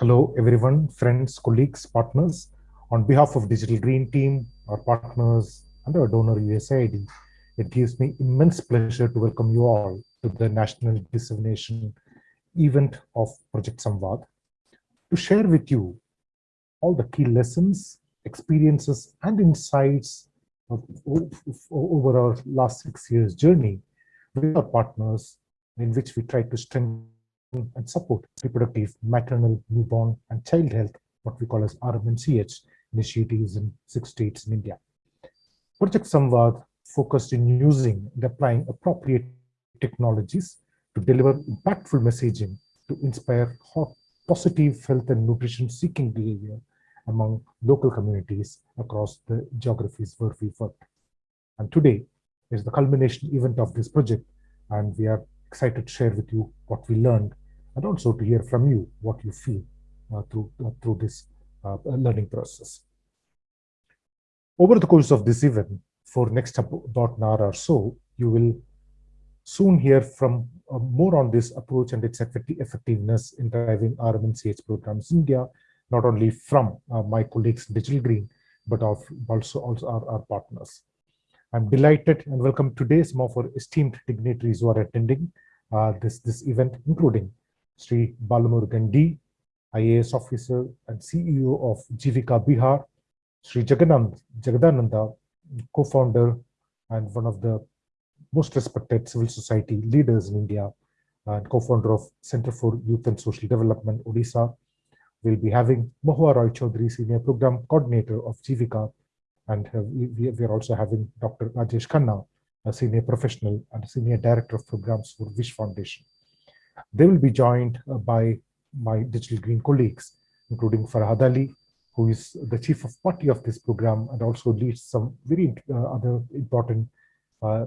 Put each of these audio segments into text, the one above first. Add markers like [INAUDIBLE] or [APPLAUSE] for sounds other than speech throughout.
Hello, everyone, friends, colleagues, partners. On behalf of Digital Green Team, our partners, and our donor USAID, it gives me immense pleasure to welcome you all to the National Dissemination event of Project Samvad to share with you all the key lessons, experiences, and insights of, of, over our last six years journey with our partners in which we try to strengthen and support reproductive, maternal, newborn, and child health, what we call as RMNCH initiatives in six states in India. Project Samvad focused in using and applying appropriate technologies to deliver impactful messaging to inspire positive health and nutrition seeking behavior among local communities across the geographies where we work. And today is the culmination event of this project, and we are excited to share with you what we learned and also to hear from you what you feel uh, through, uh, through this uh, learning process. Over the course of this event, for next about an hour or so, you will soon hear from uh, more on this approach and its effectiveness in driving RMNCH programs in India, not only from uh, my colleagues Digital Green, but of also, also our, our partners. I'm delighted and welcome today some of our esteemed dignitaries who are attending uh, this, this event, including Sri Balamurugan D, IAS officer and CEO of Jivika Bihar, Sri Jaganand, Jagadananda, co-founder and one of the most respected civil society leaders in India and co-founder of Center for Youth and Social Development, Odisha. We'll be having Mohua Roy Chaudhary, Senior Program Coordinator of Jivika, and we, we, are also having Dr. Rajesh Khanna, a Senior Professional and Senior Director of Programs for Wish Foundation. They will be joined uh, by my digital green colleagues, including Farhad Ali, who is the chief of party of this program and also leads some very uh, other important uh,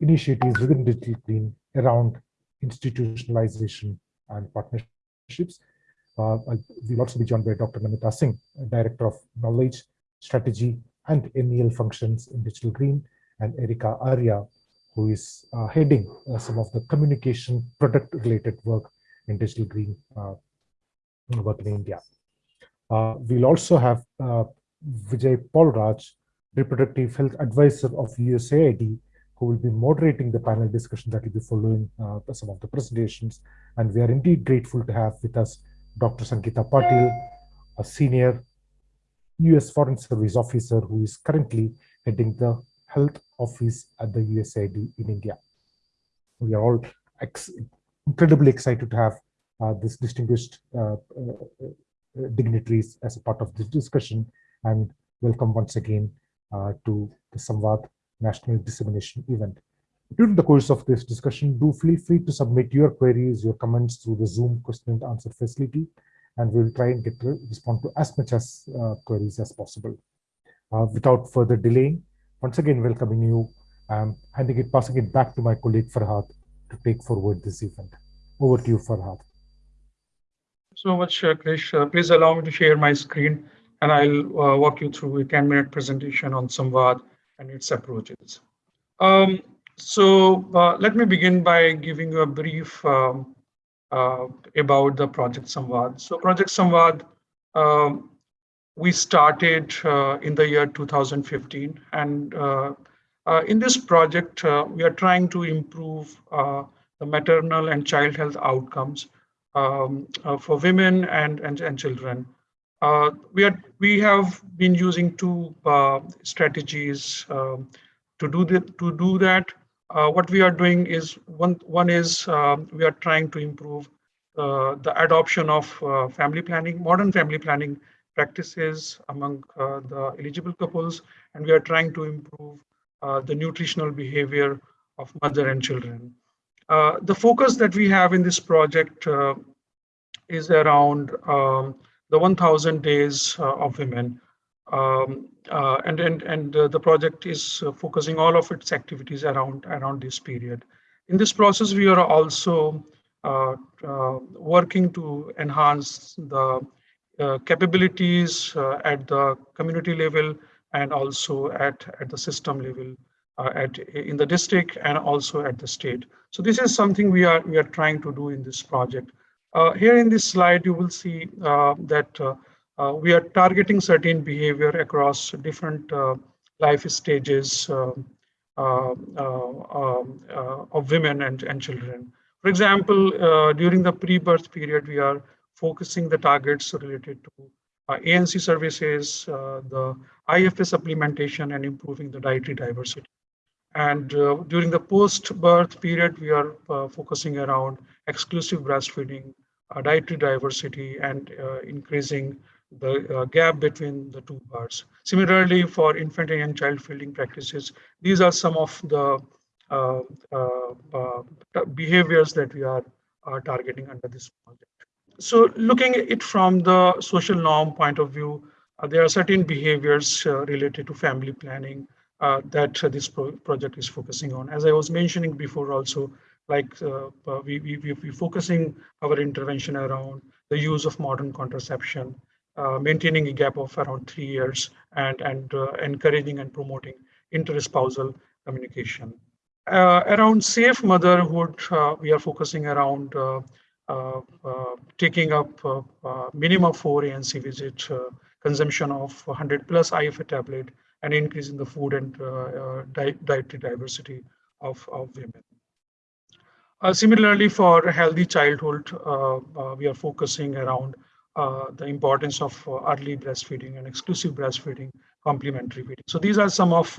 initiatives within digital green around institutionalization and partnerships. Uh, we'll also be joined by Dr. Namita Singh, Director of Knowledge, Strategy, and MEL functions in Digital Green, and Erika Arya, who is uh, heading uh, some of the communication product related work in digital green uh, work in India. Uh, we'll also have uh, Vijay Paulraj, reproductive health advisor of USAID, who will be moderating the panel discussion that will be following uh, some of the presentations. And we are indeed grateful to have with us Dr. Sangeeta Patil, a senior US Foreign Service officer who is currently heading the health office at the USAID in India. We are all ex incredibly excited to have uh, this distinguished uh, uh, dignitaries as a part of this discussion and welcome once again uh, to the Samvad National Dissemination event. During the course of this discussion, do feel free to submit your queries, your comments through the Zoom question and answer facility, and we'll try and get to respond to as much as uh, queries as possible. Uh, without further delay, once again welcoming you, um, handing it, passing it back to my colleague Farhad to take forward this event. Over to you, Farhad. So much, uh, Krish. Uh, please allow me to share my screen and I'll uh, walk you through a 10 minute presentation on Samvad and its approaches. Um, so uh, let me begin by giving you a brief um, uh, about the Project Samvad. So Project Samvad um, we started uh, in the year 2015 and uh, uh, in this project uh, we are trying to improve uh, the maternal and child health outcomes um, for women and and, and children. We are we have been using two strategies um, to do the, to do that. What we are doing is one one is we are trying to improve the adoption of family planning modern family planning practices among uh, the eligible couples, and we are trying to improve uh, the nutritional behavior of mother and children. Uh, the focus that we have in this project is around um, the 1,000 days of women. Um, uh, and and and uh, the project is uh, focusing all of its activities around around this period. In this process, we are also working to enhance the uh, capabilities uh, at the community level and also at, at the system level uh, at in the district and also at the state. So this is something we are we are trying to do in this project. Uh, here in this slide, you will see uh, that uh, uh we are targeting certain behavior across different uh, life stages uh, um, of women and, and children. For example, during the pre-birth period, we are focusing the targets related to ANC services, the IFA supplementation, and improving the dietary diversity. And uh, during the post-birth period, we are uh, focusing around exclusive breastfeeding, uh, dietary diversity, and uh, increasing the uh, gap between the two births. Similarly, for infant and young child feeding practices, these are some of the uh, behaviors that we are, are targeting under this project. So looking at it from the social norm point of view, there are certain behaviors related to family planning, uh, that uh, this pro project is focusing on. As I was mentioning before also, like uh, we, we, we're focusing our intervention around the use of modern contraception, maintaining a gap of around three years and, and encouraging and promoting interspousal communication. Uh, around safe motherhood, uh, we are focusing around uh, taking up minimum four ANC visit, consumption of 100 plus IFA tablet, and increase in the food and uh, uh, di dietary diversity of, of women. Uh, similarly, for healthy childhood, we are focusing around the importance of early breastfeeding and exclusive breastfeeding, complementary feeding. So these are some of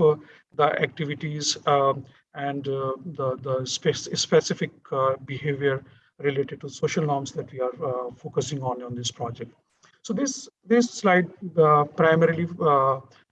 the activities um, and uh, the, the spe specific uh, behavior related to social norms that we are uh, focusing on on this project. So this, this slide primarily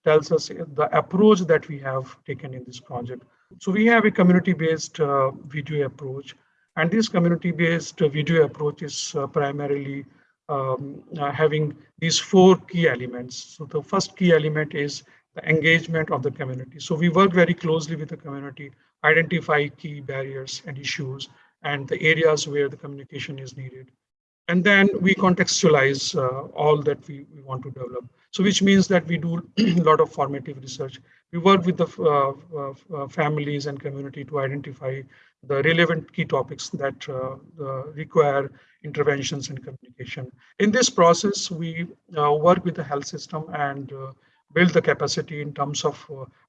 tells us the approach that we have taken in this project. So we have a community-based uh, video approach, and this community-based video approach is uh, primarily um, uh, having these four key elements. So the first key element is the engagement of the community. So we work very closely with the community, identify key barriers and issues, and the areas where the communication is needed. And then we contextualize uh, all that we, we want to develop. So which means that we do a [CLEARS THROAT] lot of formative research. We work with the uh, uh, uh, families and community to identify the relevant key topics that uh, require interventions and communication. In this process, we uh, work with the health system and uh, build the capacity in terms of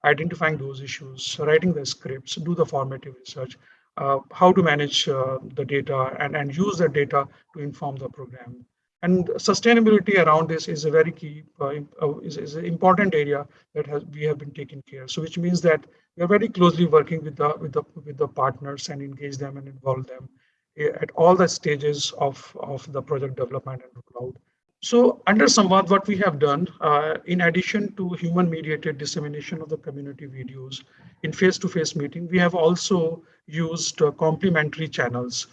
identifying those issues, writing the scripts, do the formative research, how to manage the data and, and use the data to inform the program. And sustainability around this is a very key, uh, uh, is, is, an important area that has, we have been taking care. So which means that we are very closely working with the, with the, with the partners and engage them and involve them eh, at all the stages of, of the project development and rollout. So under Samvad, what we have done, uh, in addition to human mediated dissemination of the community videos in face-to-face -face meeting, we have also used uh, complementary channels,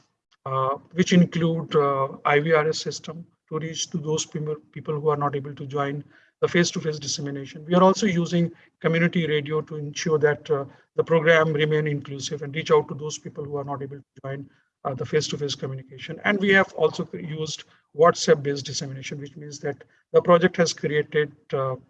uh, which include uh, IVRS system, to reach to those people, people who are not able to join the face-to-face -face dissemination. We are also using community radio to ensure that uh, the program remain inclusive and reach out to those people who are not able to join uh, the face-to-face -face communication. And we have also used WhatsApp-based dissemination, which means that the project has created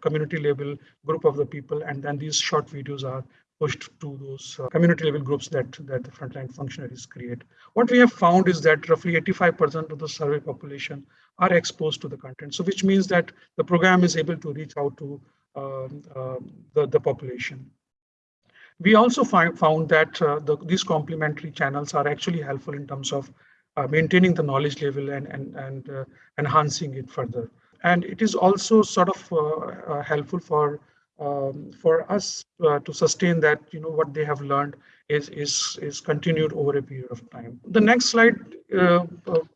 community level group of the people, and then these short videos are pushed to those uh, community level groups that, that the frontline functionaries create. What we have found is that roughly 85% of the survey population are exposed to the content. So which means that the program is able to reach out to um, uh, the, the population. We also find, found that uh, the, these complementary channels are actually helpful in terms of uh, maintaining the knowledge level and, and, and uh, enhancing it further. And it is also sort of uh, uh, helpful for um, for us uh, to sustain that, you know, what they have learned is, is, is continued over a period of time. The next slide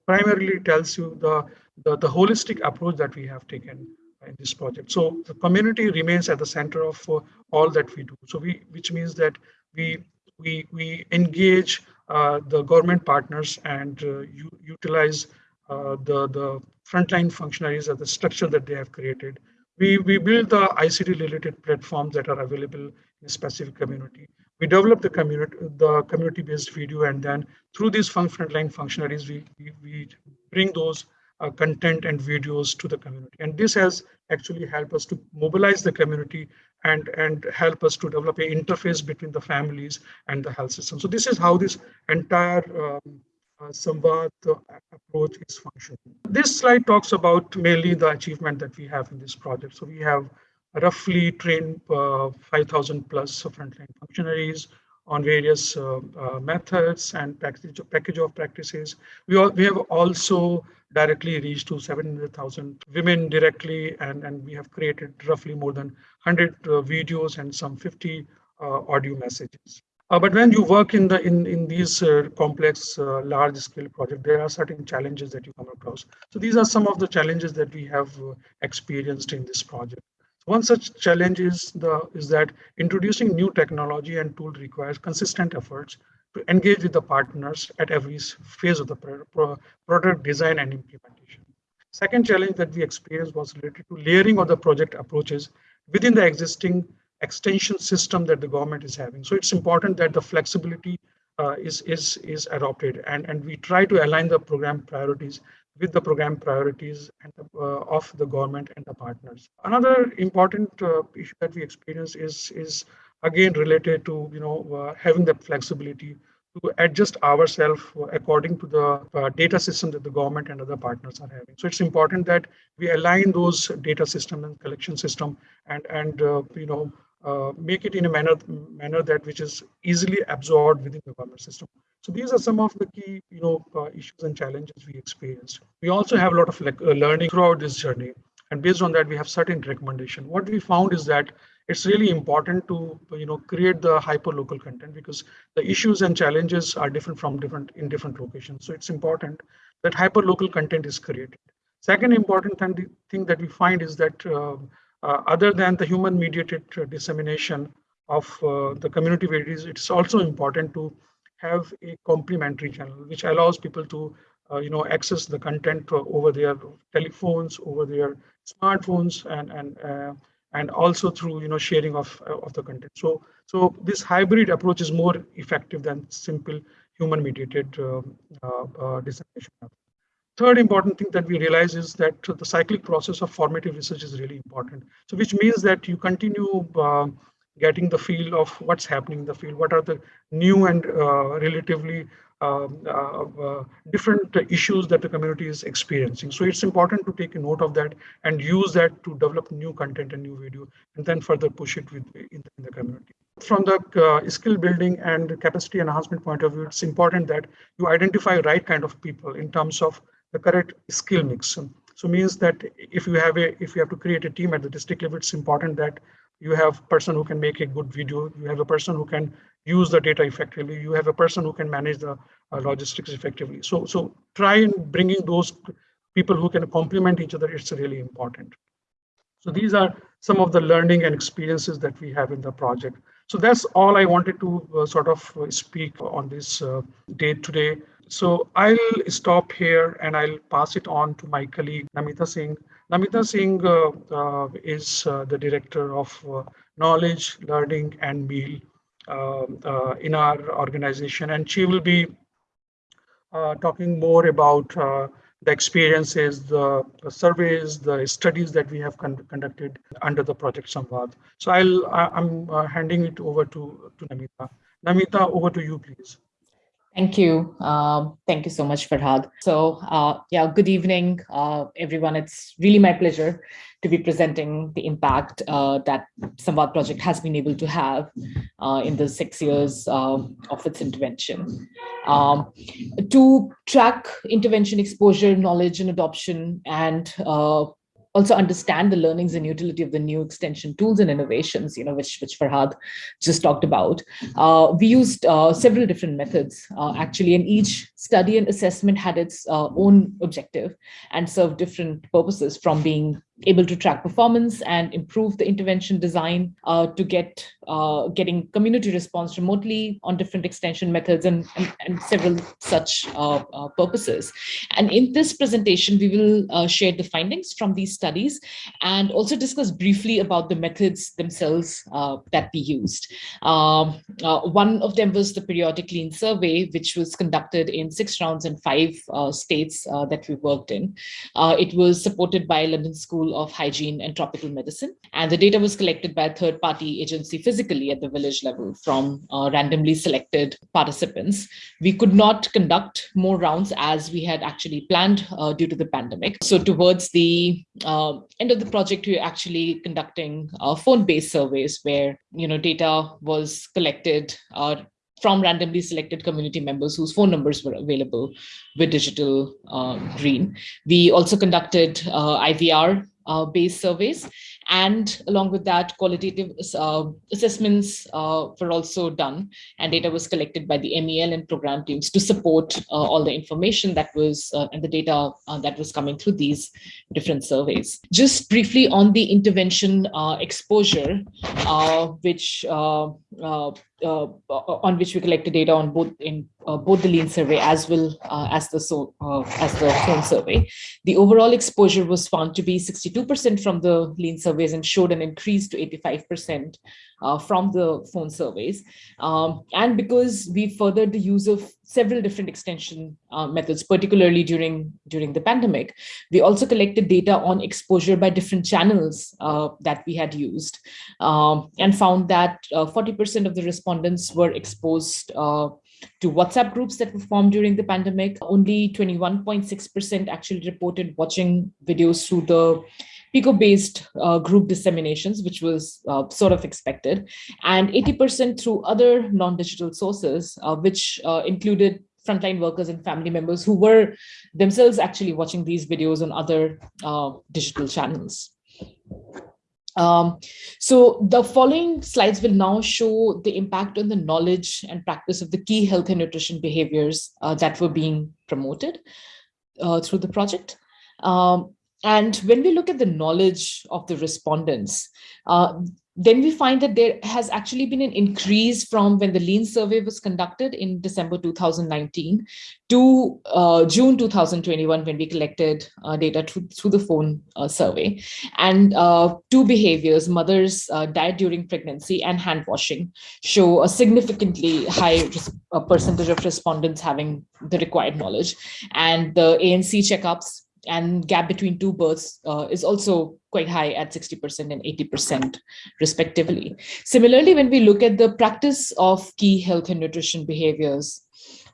primarily tells you the, the, the, holistic approach that we have taken in this project. So the community remains at the center of all that we do. So we, which means that we, we, we engage the government partners and uh, utilize the, the frontline functionaries of the structure that they have created we, we build the ICT related platforms that are available in a specific community. We develop the community, the community-based video, and then through these frontline functionaries, we, we, we bring those uh, content and videos to the community. And this has actually helped us to mobilize the community and, and help us to develop an interface between the families and the health system. So this is how this entire um, uh, Samvad approach is functioning. This slide talks about mainly the achievement that we have in this project. So we have roughly trained uh, 5,000 plus frontline functionaries on various uh, uh, methods and package, package of practices. We, all, we have also directly reached to 700,000 women directly, and, and we have created roughly more than 100 uh, videos and some 50 uh, audio messages. Uh, but when you work in the in in these uh, complex, large scale projects, there are certain challenges that you come across. So these are some of the challenges that we have experienced in this project. One such challenge is the is that introducing new technology and tool requires consistent efforts to engage with the partners at every phase of the pro product design and implementation. Second challenge that we experienced was related to layering of the project approaches within the existing extension system that the government is having. So it's important that the flexibility uh, is, is, is adopted and, and we try to align the program priorities with the program priorities and the, uh, of the government and the partners. Another important uh, issue that we experience is, is again related to you know uh, having the flexibility to adjust ourselves according to the uh, data system that the government and other partners are having. So it's important that we align those data system and collection system and and uh, you know uh, make it in a manner manner that which is easily absorbed within the government system. So these are some of the key, you know, uh, issues and challenges we experienced. We also have a lot of like, uh, learning throughout this journey, and based on that, we have certain recommendation. What we found is that it's really important to, you know, create the hyper local content because the issues and challenges are different from different in different locations. So it's important that hyper local content is created. Second important thing that we find is that uh, uh, other than the human mediated uh, dissemination of the community varieties, it's also important to have a complementary channel which allows people to you know access the content over their telephones, over their smartphones, and and and also through you know sharing of of the content so so this hybrid approach is more effective than simple human mediated uh, uh, uh, dissemination Third important thing that we realize is that the cyclic process of formative research is really important. So which means that you continue uh, getting the feel of what's happening in the field, what are the new and uh, relatively um, uh, uh, different issues that the community is experiencing. So it's important to take a note of that and use that to develop new content and new video, and then further push it with in the, community. From the uh, skill building and capacity enhancement point of view, it's important that you identify right kind of people in terms of the correct skill mix. So means that if you have a if you have to create a team at the district level, it's important that you have a person who can make a good video, you have a person who can use the data effectively, you have a person who can manage the uh, logistics effectively. So so try and bringing those people who can complement each other, it's really important. So these are some of the learning and experiences that we have in the project. So that's all I wanted to uh, sort of speak on this uh, day today. So I'll stop here and I'll pass it on to my colleague Namita Singh. Namita Singh uh, uh, is uh, the director of uh, knowledge, learning, and meal in our organization, and she will be talking more about the experiences, the, surveys, the studies that we have con conducted under the project Samvad. So I'll I'm handing it over to to Namita. Namita, over to you, please. Thank you. Um, thank you so much, Farhad. So uh, yeah, good evening, uh, everyone. It's really my pleasure to be presenting the impact uh, that Samvad project has been able to have uh, in the six years um, of its intervention. Um, to track intervention exposure, knowledge and adoption, and uh, also understand the learnings and utility of the new extension tools and innovations, you know, which, which Farhad just talked about. Uh, we used uh, several different methods, uh, actually, and each study and assessment had its uh, own objective and served different purposes from being able to track performance and improve the intervention design uh, to get uh, getting community response remotely on different extension methods and, and, and several such uh, uh purposes. And in this presentation, we will uh, share the findings from these studies and also discuss briefly about the methods themselves uh, that we used. Um, one of them was the periodic lean survey, which was conducted in six rounds in five states that we worked in. it was supported by London School of Hygiene and Tropical Medicine, and the data was collected by a third-party agency physically at the village level from randomly selected participants. We could not conduct more rounds as we had actually planned uh, due to the pandemic. So towards the uh, end of the project, we were actually conducting uh, phone-based surveys where you know data was collected uh, from randomly selected community members whose phone numbers were available with digital uh, green. We also conducted uh, IVR uh, based surveys. And along with that, qualitative uh, assessments uh, were also done and data was collected by the MEL and program teams to support uh, all the information that was uh, and the data uh, that was coming through these different surveys. Just briefly on the intervention exposure, which uh, on which we collected data on both in uh, both the lean survey as well uh, as the so as the phone survey. The overall exposure was found to be 62% from the lean surveys and showed an increase to 85% uh, from the phone surveys. Um, and because we furthered the use of several different extension uh, methods, particularly during, during the pandemic, we also collected data on exposure by different channels uh, that we had used um, and found that 40% uh, of the respondents were exposed uh, to WhatsApp groups that were formed during the pandemic. Only 21.6% actually reported watching videos through the Pico-based uh, group disseminations, which was uh, sort of expected, and 80% through other non-digital sources, uh, which uh, included frontline workers and family members who were themselves actually watching these videos on other uh, digital channels. Um, so the following slides will now show the impact on the knowledge and practice of the key health and nutrition behaviors uh, that were being promoted through the project. Um, and when we look at the knowledge of the respondents, uh, then we find that there has actually been an increase from when the lean survey was conducted in December 2019 to uh, June 2021 when we collected uh, data through, through, the phone uh, survey. And uh, two behaviors, mother's uh, diet during pregnancy and hand washing, show a significantly high percentage of respondents having the required knowledge. And the ANC checkups and gap between two births uh, is also quite high at 60% and 80% respectively. Similarly, when we look at the practice of key health and nutrition behaviors,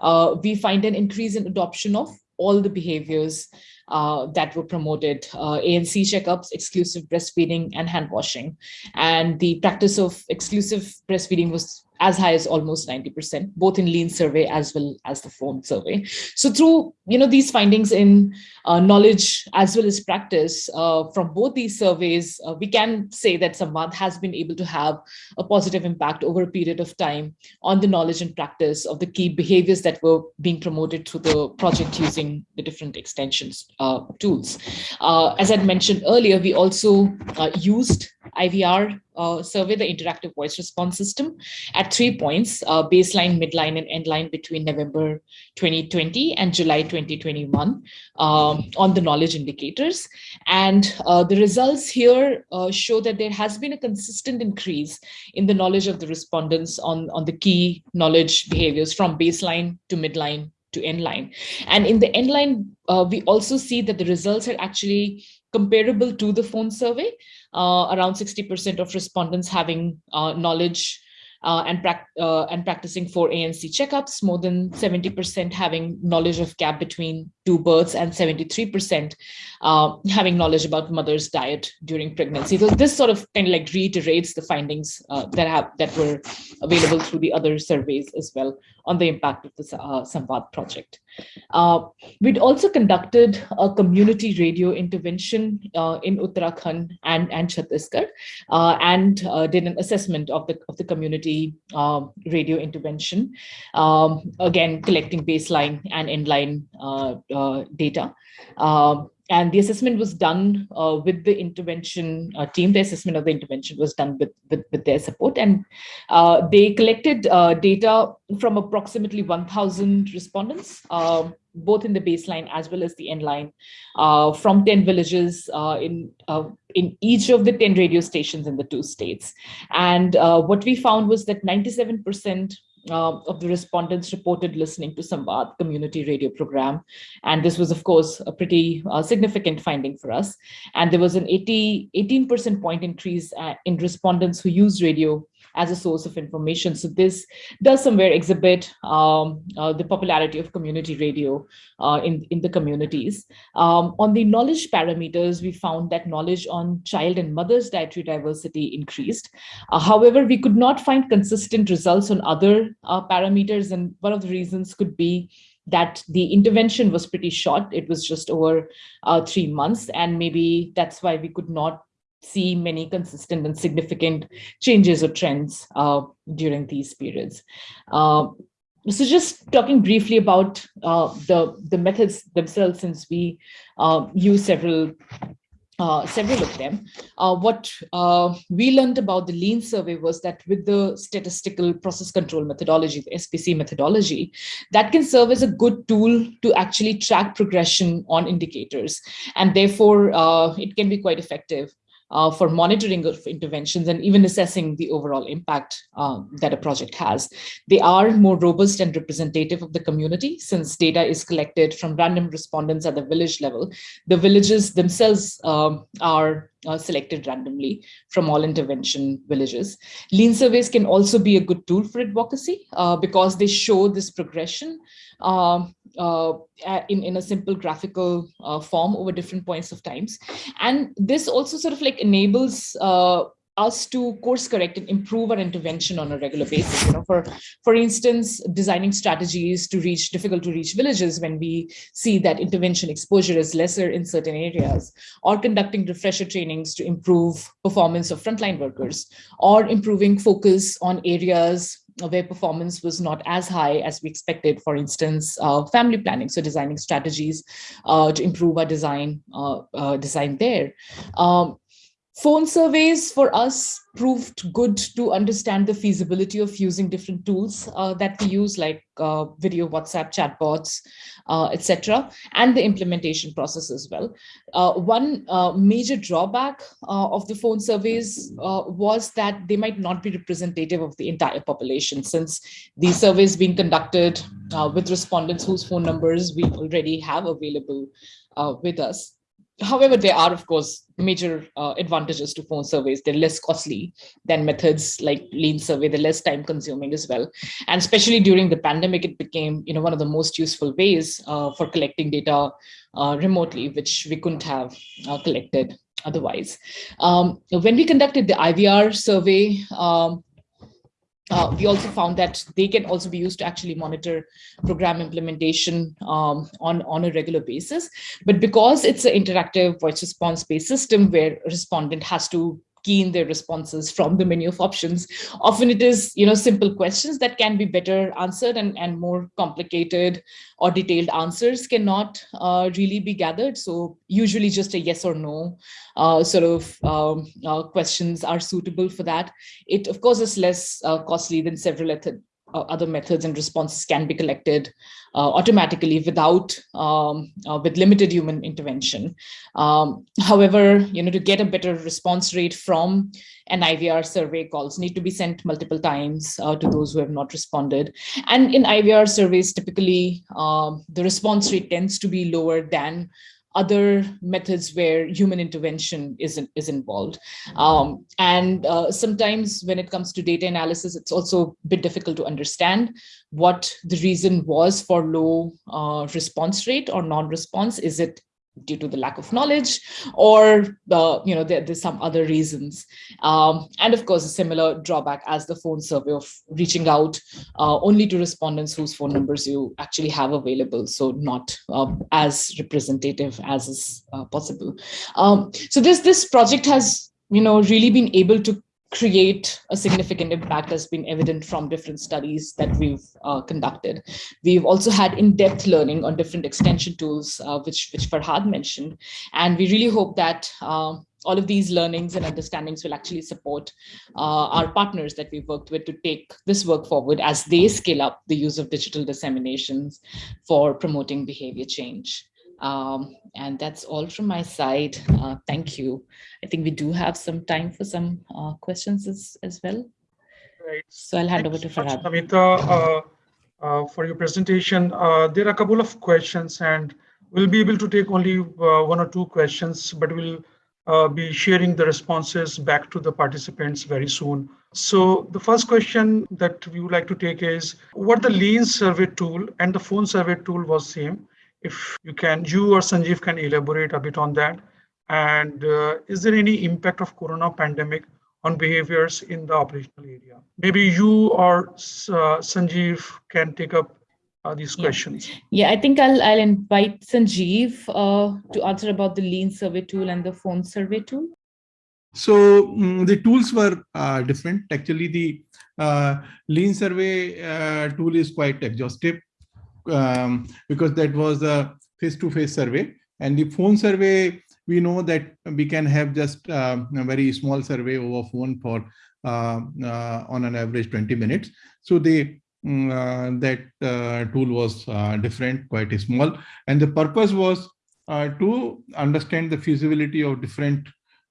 uh, we find an increase in adoption of all the behaviors uh, that were promoted, uh, ANC checkups, exclusive breastfeeding, and hand washing. And the practice of exclusive breastfeeding was as high as almost 90%, both in lean survey as well as the phone survey. So through you know these findings in uh, knowledge as well as practice uh, from both these surveys, uh, we can say that Samvad has been able to have a positive impact over a period of time on the knowledge and practice of the key behaviors that were being promoted through the project using the different extensions uh, tools. Uh, as I mentioned earlier, we also uh, used IVR uh, survey, the interactive voice response system, at three points, uh, baseline, midline, and endline between November 2020 and July 2021 um, on the knowledge indicators. And uh, the results here uh, show that there has been a consistent increase in the knowledge of the respondents on, on the key knowledge behaviors from baseline to midline to endline. And in the endline, uh, we also see that the results are actually comparable to the phone survey, uh, around 60% of respondents having uh, knowledge uh, and, uh, and practicing for ANC checkups, more than 70% having knowledge of gap between two births and 73% uh, having knowledge about mother's diet during pregnancy. So this sort of kind of like reiterates the findings uh, that have that were available through the other surveys as well on the impact of the uh, Samvad project. Uh, we'd also conducted a community radio intervention uh, in Uttarakhand and, and Chhattisgarh uh, and uh, did an assessment of the, of the community um, radio intervention, um, again, collecting baseline and endline uh, uh, data. And the assessment was done uh, with the intervention uh, team. The assessment of the intervention was done with, with, with their support. And uh, they collected uh, data from approximately 1,000 respondents, um, both in the baseline as well as the end line, uh, from 10 villages uh, in, in each of the 10 radio stations in the two states. And what we found was that 97% uh, of the respondents reported listening to Samvad community radio program. And this was, of course, a pretty uh, significant finding for us. And there was an 80, 18% point increase uh, in respondents who use radio as a source of information. So this does somewhere exhibit um, uh, the popularity of community radio uh, in, in the communities. Um, on the knowledge parameters, we found that knowledge on child and mother's dietary diversity increased. Uh, however, we could not find consistent results on other uh, parameters. And one of the reasons could be that the intervention was pretty short. It was just over uh, three months. And maybe that's why we could not see many consistent and significant changes or trends uh, during these periods. Uh, so just talking briefly about uh, the, the methods themselves, since we uh, use several uh, several of them. Uh, what we learned about the lean survey was that with the statistical process control methodology, the SPC methodology, that can serve as a good tool to actually track progression on indicators. And therefore, it can be quite effective uh, for monitoring of interventions and even assessing the overall impact uh, that a project has. They are more robust and representative of the community since data is collected from random respondents at the village level. The villages themselves um, are uh, selected randomly from all intervention villages. Lean surveys can also be a good tool for advocacy uh, because they show this progression um, uh, in, in a simple graphical uh, form over different points of times. And this also sort of like enables uh, us to course correct and improve our intervention on a regular basis. You know, for for instance, designing strategies to reach difficult to reach villages when we see that intervention exposure is lesser in certain areas, or conducting refresher trainings to improve performance of frontline workers, or improving focus on areas where performance was not as high as we expected, for instance, uh, family planning, so designing strategies uh, to improve our design, uh, uh design there. Um, Phone surveys for us proved good to understand the feasibility of using different tools uh, that we use like uh, video, WhatsApp, chatbots, uh, etc., and the implementation process as well. Uh, one uh, major drawback uh, of the phone surveys was that they might not be representative of the entire population since these surveys being conducted with respondents whose phone numbers we already have available with us. However, there are, of course, major uh, advantages to phone surveys. They're less costly than methods like lean survey. They're less time consuming as well. And especially during the pandemic, it became you know, one of the most useful ways uh, for collecting data uh, remotely, which we couldn't have uh, collected otherwise. Um, when we conducted the IVR survey, um, uh, we also found that they can also be used to actually monitor program implementation um, on, on a regular basis. But because it's an interactive voice response based system where a respondent has to key in their responses from the menu of options. Often it is, you know, simple questions that can be better answered and, and more complicated or detailed answers cannot uh, really be gathered. So usually just a yes or no uh, sort of um, uh, questions are suitable for that. It, of course, is less uh, costly than several uh, other methods and responses can be collected uh, automatically without um, uh, with limited human intervention. Um, however, you know, to get a better response rate from an IVR survey calls need to be sent multiple times uh, to those who have not responded. And in IVR surveys, typically um, the response rate tends to be lower than other methods where human intervention is, is involved. Um, and uh, sometimes when it comes to data analysis, it's also a bit difficult to understand what the reason was for low uh, response rate or non-response. Is it due to the lack of knowledge or uh, you know there, there's some other reasons. Um, and of course a similar drawback as the phone survey of reaching out uh, only to respondents whose phone numbers you actually have available so not um, as representative as is uh, possible. Um, so this this project has you know really been able to create a significant impact has been evident from different studies that we've uh, conducted. We've also had in-depth learning on different extension tools, uh, which, which Farhad mentioned. And we really hope that uh, all of these learnings and understandings will actually support uh, our partners that we've worked with to take this work forward as they scale up the use of digital disseminations for promoting behavior change. Um, and that's all from my side. Uh, thank you. I think we do have some time for some uh, questions as, as well. Right. So I'll hand over to Farhad. Namita, uh, uh, for your presentation. Uh, there are a couple of questions and we'll be able to take only uh, one or two questions, but we'll uh, be sharing the responses back to the participants very soon. So the first question that we would like to take is what the lean survey tool and the phone survey tool was same if you can, you or Sanjeev can elaborate a bit on that. And uh, is there any impact of corona pandemic on behaviors in the operational area? Maybe you or uh, Sanjeev can take up uh, these Yeah. questions. Yeah, I think I'll, I'll invite Sanjeev uh, to answer about the lean survey tool and the phone survey tool. So mm, the tools were uh, different. Actually, the uh, lean survey uh, tool is quite exhaustive um, because that was a face-to-face survey. And the phone survey, we know that we can have just um, a very small survey over phone for uh, uh, on an average 20 minutes. So the mm, uh, that uh, tool was uh, different, quite small. And the purpose was uh, to understand the feasibility of different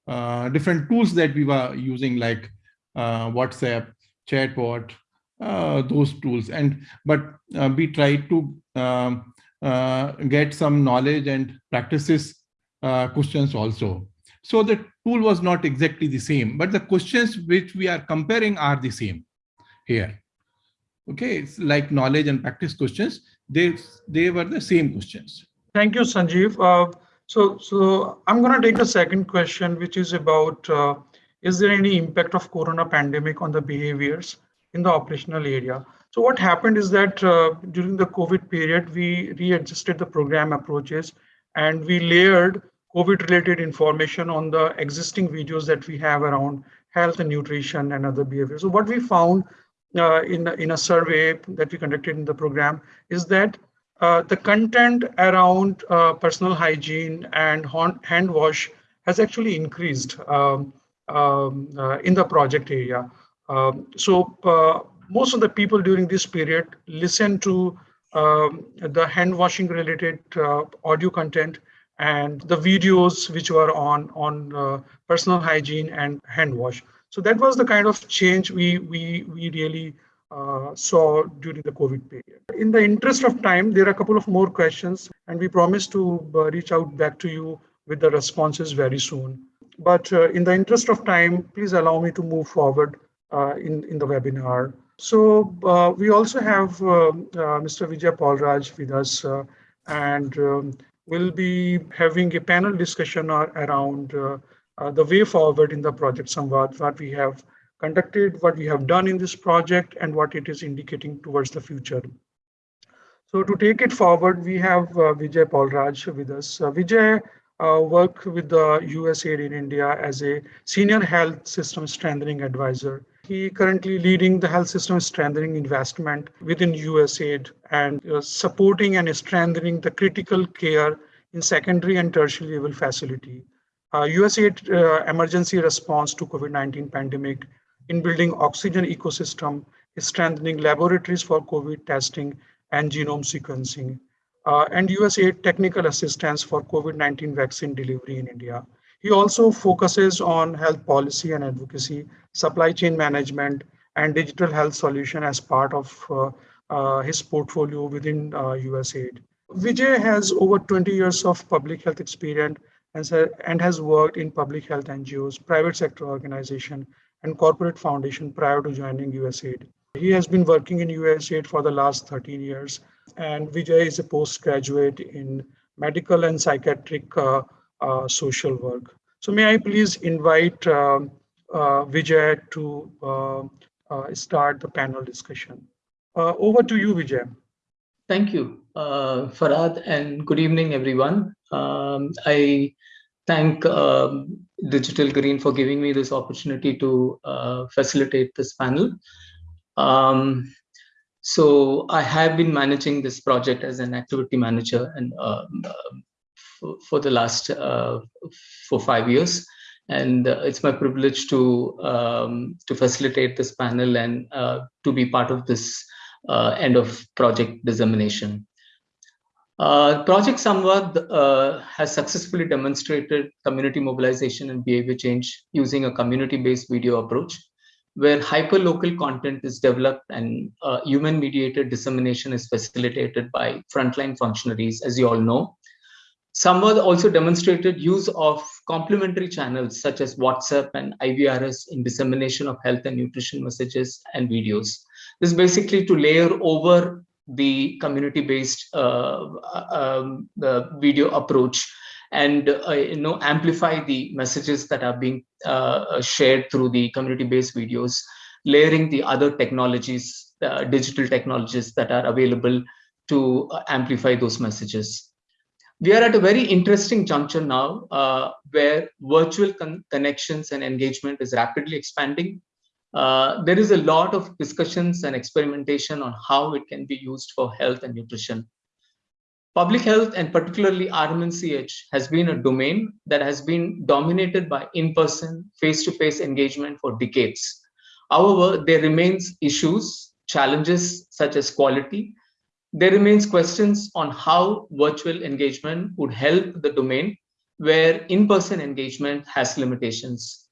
uh, different tools that we were using like uh, WhatsApp, chatbot, uh, those tools. And but uh, we try to um, uh, get some knowledge and practices uh, questions also. So the tool was not exactly the same, but the questions which we are comparing are the same here. Okay, it's like knowledge and practice questions. They they were the same questions. Thank you, Sanjeev. Uh, so, so I'm going to take a second question, which is about, uh, is there any impact of corona pandemic on the behaviors in the operational area? So what happened is that uh, during the COVID period, we readjusted the program approaches and we layered COVID related information on the existing videos that we have around health and nutrition and other behaviors. So what we found uh, in, in a survey that we conducted in the program is that uh, the content around uh, personal hygiene and hand wash has actually increased um, um, uh, in the project area. Um, so uh, most of the people during this period listen to um, the hand washing related uh, audio content and the videos which were on on uh, personal hygiene and hand wash. So that was the kind of change we we we really uh, saw during the COVID period. In the interest of time, there are a couple of more questions, and we promise to uh, reach out back to you with the responses very soon. But uh, in the interest of time, please allow me to move forward in, in the webinar. So uh, we also have uh, Mr. Vijay Paulraj with us, and um, we'll be having a panel discussion around the way forward in the project Samvad, what we have conducted, what we have done in this project, and what it is indicating towards the future. So to take it forward, we have uh, Vijay Paulraj with us. Uh, Vijay uh, worked with the USAID in India as a senior health system strengthening advisor. He currently leading the health system strengthening investment within USAID and uh, supporting and strengthening the critical care in secondary and tertiary level facility. Uh, USAID uh, emergency response to COVID-19 pandemic in building oxygen ecosystem, strengthening laboratories for COVID testing and genome sequencing, uh, and USAID technical assistance for COVID-19 vaccine delivery in India. He also focuses on health policy and advocacy, supply chain management, and digital health solution as part of uh, uh, his portfolio within USAID. Uh, Vijay has over 20 years of public health experience and, and has worked in public health NGOs, private sector organization, and corporate foundation prior to joining USAID. He has been working in USAID for the last 13 years, and Vijay is a postgraduate in medical and psychiatric uh, social work. So may I please invite uh, uh Vijay to uh, uh, start the panel discussion. over to you, Vijay. Thank you, Farhad, and good evening, everyone. Um, I thank um, Digital Green for giving me this opportunity to uh, facilitate this panel. Um, so I have been managing this project as an activity manager and uh, for, the last uh, for five years. And uh, it's my privilege to um, to facilitate this panel and uh, to be part of this uh, end of project dissemination. Uh, project Samvad uh, has successfully demonstrated community mobilization and behavior change using a community-based video approach, where hyper-local content is developed and uh, human-mediated dissemination is facilitated by frontline functionaries, as you all know. Samvad also demonstrated use of complementary channels such as WhatsApp and IVRS in dissemination of health and nutrition messages and videos. This is basically to layer over the community-based uh, um, video approach and uh, you know amplify the messages that are being uh, shared through the community-based videos, layering the other technologies, uh, digital technologies that are available to uh, amplify those messages. We are at a very interesting juncture now uh, where virtual con connections and engagement is rapidly expanding uh, there is a lot of discussions and experimentation on how it can be used for health and nutrition. Public health and particularly RMNCH has been a domain that has been dominated by in-person, face-to-face engagement for decades. However, there remains issues, challenges such as quality. There remains questions on how virtual engagement would help the domain where in-person engagement has limitations.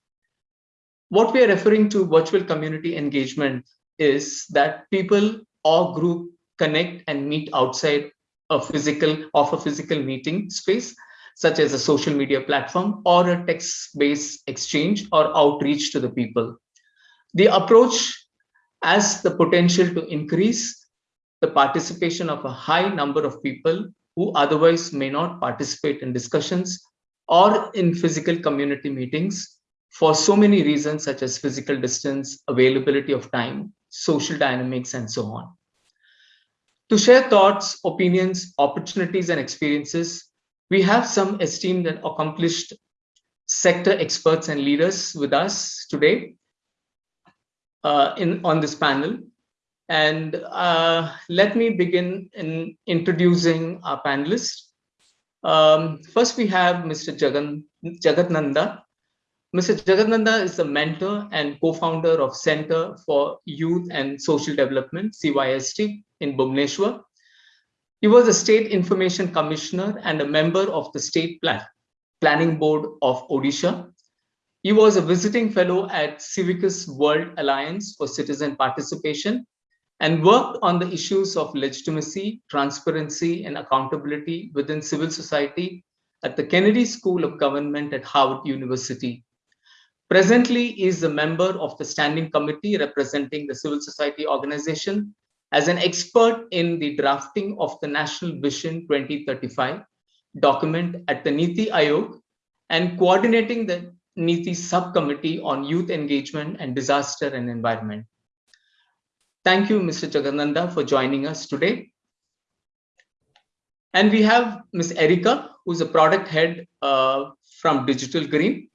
What we are referring to virtual community engagement is that people or group connect and meet outside a physical of a physical meeting space, such as a social media platform or a text-based exchange or outreach to the people. The approach has the potential to increase the participation of a high number of people who otherwise may not participate in discussions or in physical community meetings for so many reasons such as physical distance, availability of time, social dynamics, and so on. To share thoughts, opinions, opportunities, and experiences, we have some esteemed and accomplished sector experts and leaders with us today uh, in on this panel. And uh, let me begin in introducing our panelists. Um, first, we have Mr. Jagan, Mr. Jagananda is a mentor and co-founder of Center for Youth and Social Development, CYSD, in Bhubaneswar. He was a state information commissioner and a member of the state plan planning board of Odisha. He was a visiting fellow at Civicus World Alliance for Citizen Participation and worked on the issues of legitimacy, transparency, and accountability within civil society at the Kennedy School of Government at Harvard University Presently is a member of the standing committee representing the civil society organization as an expert in the drafting of the National Vision 2035 document at the Niti Aayog and coordinating the Niti subcommittee on youth engagement and disaster and environment. Thank you, Mr. Jagananda, for joining us today. And we have Ms. Erica, who's a product head uh, from Digital Green.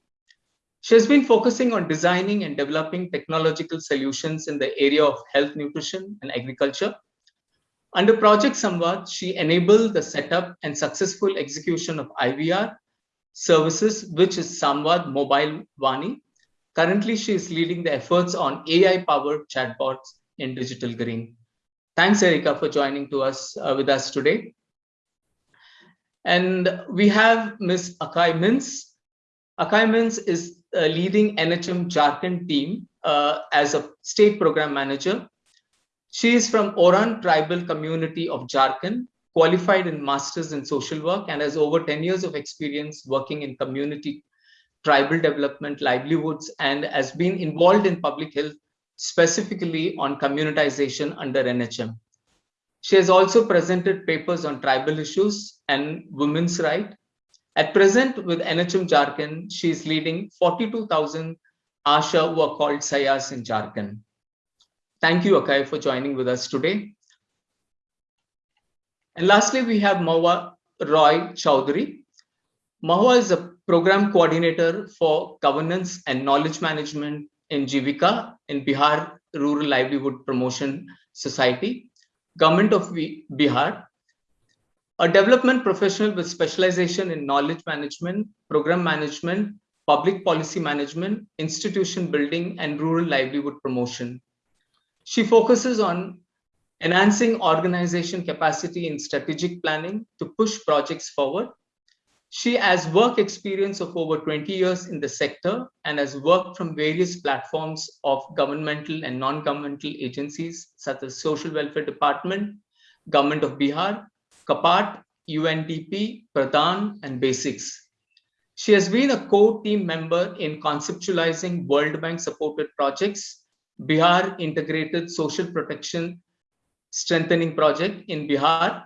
She has been focusing on designing and developing technological solutions in the area of health, nutrition, and agriculture. Under Project Samvad, she enabled the setup and successful execution of IVR services, which is Samvad Mobile Vani. Currently, she is leading the efforts on AI-powered chatbots in Digital Green. Thanks, Erika, for joining to us uh, with us today. And we have Ms. Akai Minz. Akai Minz is uh, leading NHM Jharkhand team uh, as a state program manager. She is from Oraon tribal community of Jharkhand, qualified in masters in social work and has over 10 years of experience working in community tribal development, livelihoods, and has been involved in public health, specifically on communitization under NHM. She has also presented papers on tribal issues and women's rights at present, with NHM Jharkhand, she is leading 42,000 ASHA who are called Sahiyas in Jharkhand. Thank you, Akai, for joining with us today. And lastly, we have Mahua Roy Chowdhury. Mahua is a program coordinator for governance and knowledge management in Jivika in Bihar Rural Livelihood Promotion Society, Government of Bihar, a development professional with specialization in knowledge management, program management, public policy management, institution building, and rural livelihood promotion. She focuses on enhancing organization capacity in strategic planning to push projects forward. She has work experience of over 20 years in the sector and has worked from various platforms of governmental and non-governmental agencies such as Social Welfare Department, Government of Bihar, CAPART, UNDP, PRADAN, and BASICS. She has been a core team member in conceptualizing World Bank supported projects, Bihar Integrated Social Protection Strengthening Project in Bihar,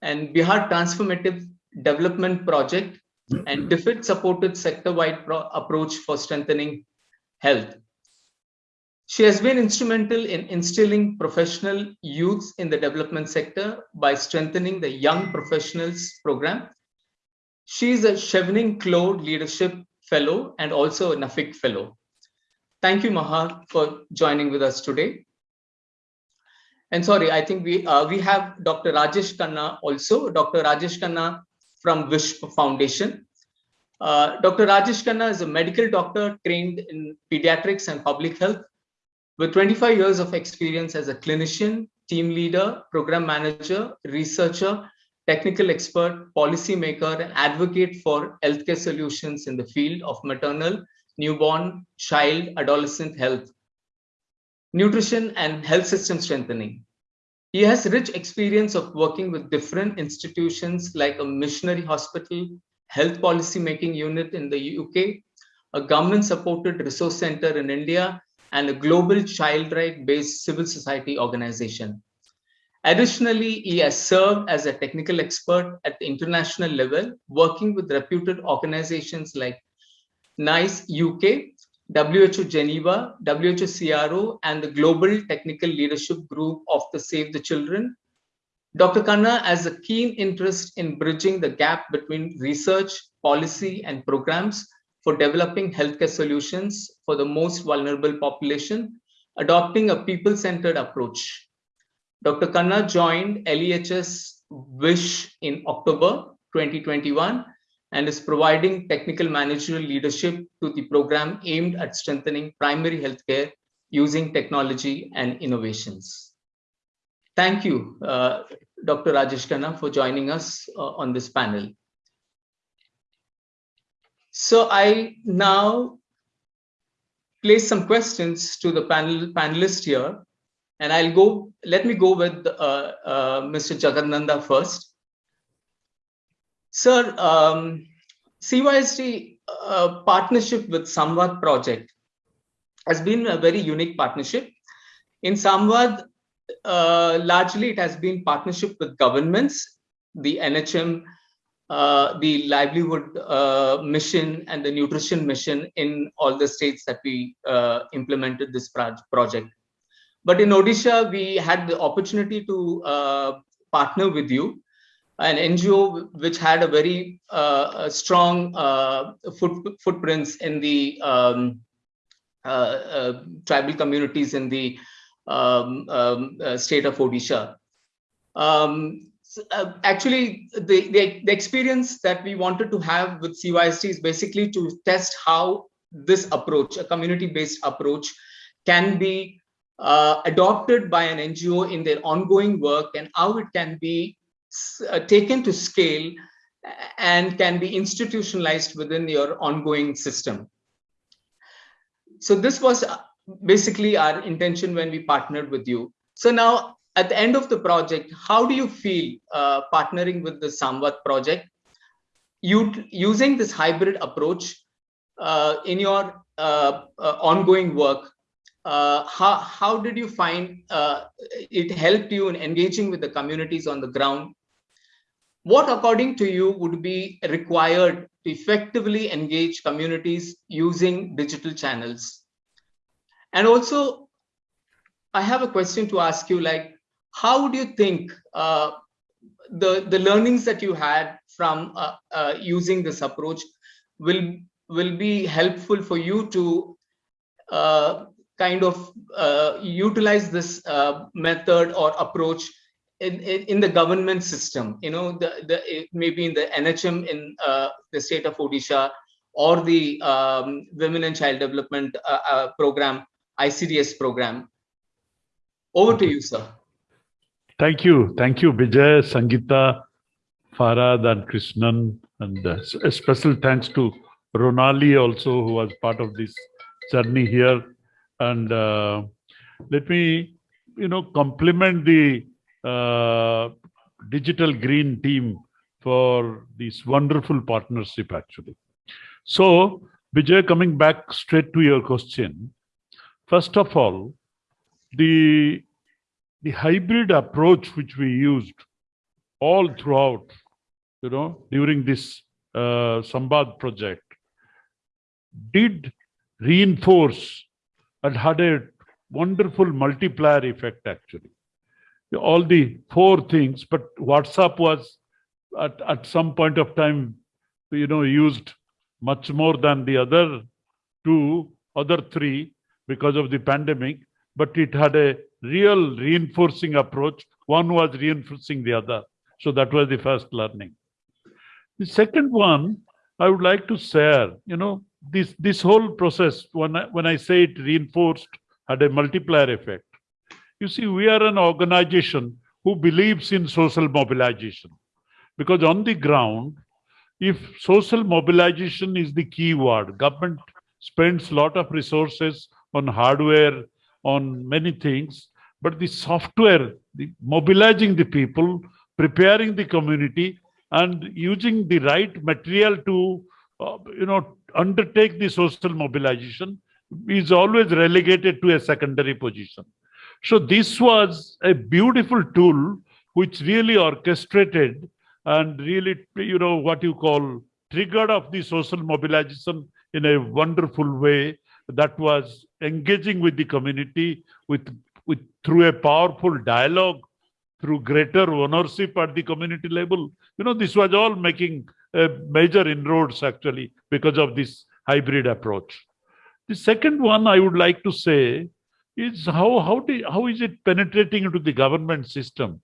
and Bihar Transformative Development Project, and DFID supported sector-wide approach for strengthening health. She has been instrumental in instilling professional youths in the development sector by strengthening the Young Professionals Program she is a Chevening Clore Leadership Fellow and also a NAFIC Fellow. Thank you, Mahua, for joining with us today. And sorry, I think we uh, we have Dr. Rajesh Khanna also, Dr. Rajesh Khanna from Wish Foundation. Uh, Dr. Rajesh Khanna is a medical doctor trained in pediatrics and public health with 25 years of experience as a clinician, team leader, program manager, researcher, technical expert, policymaker, and advocate for healthcare solutions in the field of maternal, newborn, child, adolescent health, nutrition, and health system strengthening. He has rich experience of working with different institutions like a missionary hospital, health policy making unit in the UK, a government supported resource center in India, and a global child right based civil society organization. Additionally, he has served as a technical expert at the international level, working with reputed organizations like NICE UK, WHO Geneva, WHO SEARO, and the Global Technical Leadership Group of the Save the Children. Dr. Khanna has a keen interest in bridging the gap between research, policy, and programs for developing healthcare solutions for the most vulnerable population, adopting a people-centered approach. Dr. Khanna joined LEHS WISH in October 2021 and is providing technical managerial leadership to the program aimed at strengthening primary healthcare using technology and innovations. Thank you, uh, Dr. Rajesh Khanna, for joining us uh, on this panel. So I now place some questions to the panel panelists here. And I'll go, let me go with uh, uh, Mr. Jagananda first. Sir, um, CYSD uh, partnership with Samvad project has been a very unique partnership. In Samvad, uh, largely it has been partnership with governments, the NHM, uh, the livelihood uh, mission and the nutrition mission in all the states that we uh, implemented this project. But in Odisha, we had the opportunity to uh, partner with you, an NGO which had a very uh, strong uh, foot, footprints in the um, uh, uh, tribal communities in the um, um, uh, state of Odisha. Um, actually, the, the, the experience that we wanted to have with CYSD is basically to test how this approach, a community-based approach, can be uh, adopted by an NGO in their ongoing work and how it can be uh, taken to scale and can be institutionalized within your ongoing system. So this was uh, basically our intention when we partnered with you. So now at the end of the project, how do you feel uh, partnering with the Samvad project? You using this hybrid approach uh, in your uh, ongoing work, uh, how, how did you find uh, it helped you in engaging with the communities on the ground? What, according to you, would be required to effectively engage communities using digital channels? And also, I have a question to ask you, like, how do you think uh, the the learnings that you had from uh, uh, using this approach will will be helpful for you to uh, kind of uh, utilize this uh, method or approach in, in, in the government system you know the the maybe in the nhm in uh, the state of odisha or the um, women and child development program icds program over to you sir Thank you. Thank you, Vijay, Sangeeta, Farhad, and Krishnan. And uh, a special thanks to Ronali also, who was part of this journey here. And uh, let me, you know, compliment the uh, Digital Green team for this wonderful partnership, actually. So, Vijay, coming back straight to your question, first of all, the the hybrid approach which we used all throughout, you know, during this uh, Samvad project did reinforce and had a wonderful multiplier effect actually. All the four things, but WhatsApp was at, at some point of time, you know, used much more than the other two, other three because of the pandemic, but it had a real reinforcing approach. One was reinforcing the other. So that was the first learning. The second one, I would like to share, you know, this, this whole process, when I, when I say it reinforced, had a multiplier effect. You see, we are an organization who believes in social mobilization. Because on the ground, if social mobilization is the key word, government spends a lot of resources on hardware, on many things, but the software, the mobilizing the people, preparing the community, and using the right material to, uh, you know, undertake the social mobilization is always relegated to a secondary position. So this was a beautiful tool which really orchestrated and really, you know, what you call triggered of the social mobilization in a wonderful way that was engaging with the community with, with through a powerful dialogue, through greater ownership at the community level. You know, this was all making major inroads actually because of this hybrid approach. The second one I would like to say is how how, do, how is it penetrating into the government system?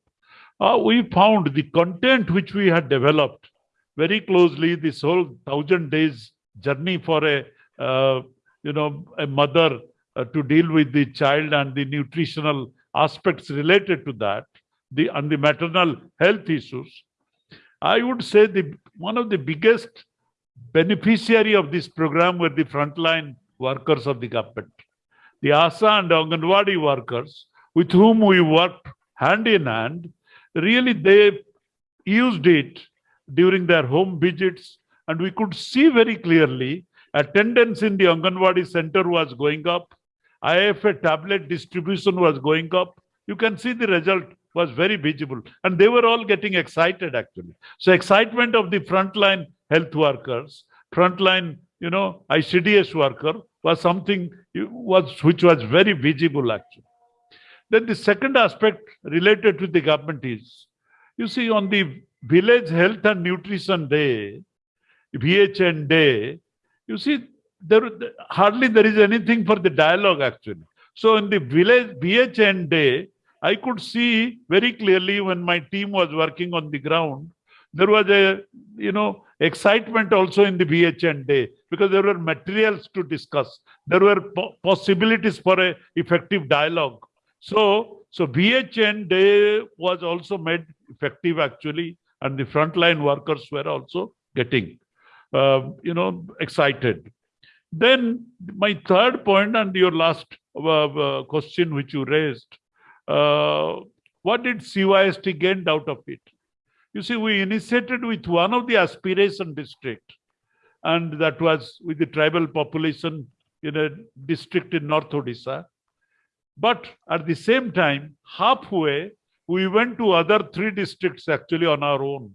Uh, we found the content which we had developed very closely, this whole thousand days journey for a uh, you know, a mother uh, to deal with the child and the nutritional aspects related to that, the and the maternal health issues. I would say the one of the biggest beneficiary of this program were the frontline workers of the government, the ASA and Anganwadi workers with whom we worked hand in hand. Really, they used it during their home visits, and we could see very clearly Attendance in the Anganwadi center was going up. IFA tablet distribution was going up. You can see the result was very visible. And they were all getting excited actually. So excitement of the frontline health workers, frontline, you know, ICDS worker was something was which was very visible actually. Then the second aspect related to the government is, you see on the Village Health and Nutrition Day, VHN Day, you see, there hardly there is anything for the dialogue actually. So in the village VHN day, I could see very clearly when my team was working on the ground, there was a you know excitement also in the VHN day because there were materials to discuss. There were po possibilities for a effective dialogue. So so VHN day was also made effective actually, and the frontline workers were also getting uh, you know, excited. Then my third point and your last uh, uh, question which you raised, uh, what did CYSD gain out of it? You see, we initiated with one of the aspiration district, and that was with the tribal population in a district in North Odisha. But at the same time, halfway, we went to other three districts actually on our own.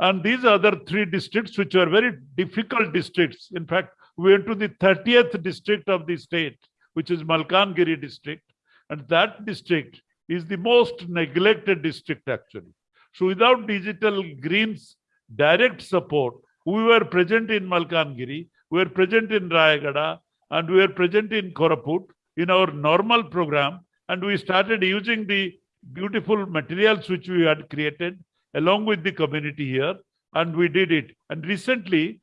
And these other three districts, which were very difficult districts. In fact, we went to the 30th district of the state, which is Malkangiri district. And that district is the most neglected district, actually. So without Digital Green's direct support, we were present in Malkangiri, we were present in Rayagada, and we were present in Koraput in our normal program. And we started using the beautiful materials which we had created along with the community here. And we did it. And recently,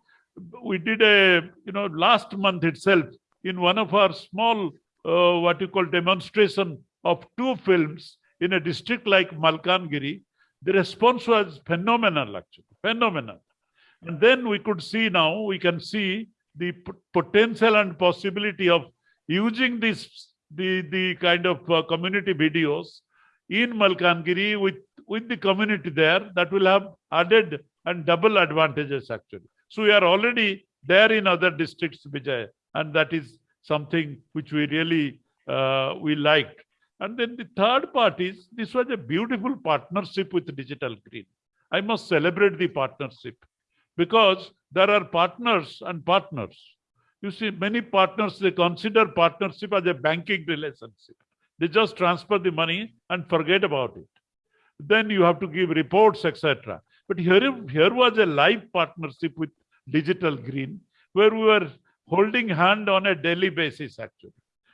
we did a, you know, last month itself, in one of our small, uh, what you call demonstration of two films in a district like Malkangiri, the response was phenomenal, actually, phenomenal. And then we could see now, we can see the potential and possibility of using this, the, the kind of uh, community videos in Malkangiri with, with the community there that will have added and double advantages actually. So we are already there in other districts, Vijay, and that is something which we really uh, we liked. And then the third part is this was a beautiful partnership with Digital Green. I must celebrate the partnership because there are partners and partners. You see, many partners, they consider partnership as a banking relationship. They just transfer the money and forget about it. Then you have to give reports, etc. But here, here was a live partnership with Digital Green, where we were holding hand on a daily basis, actually.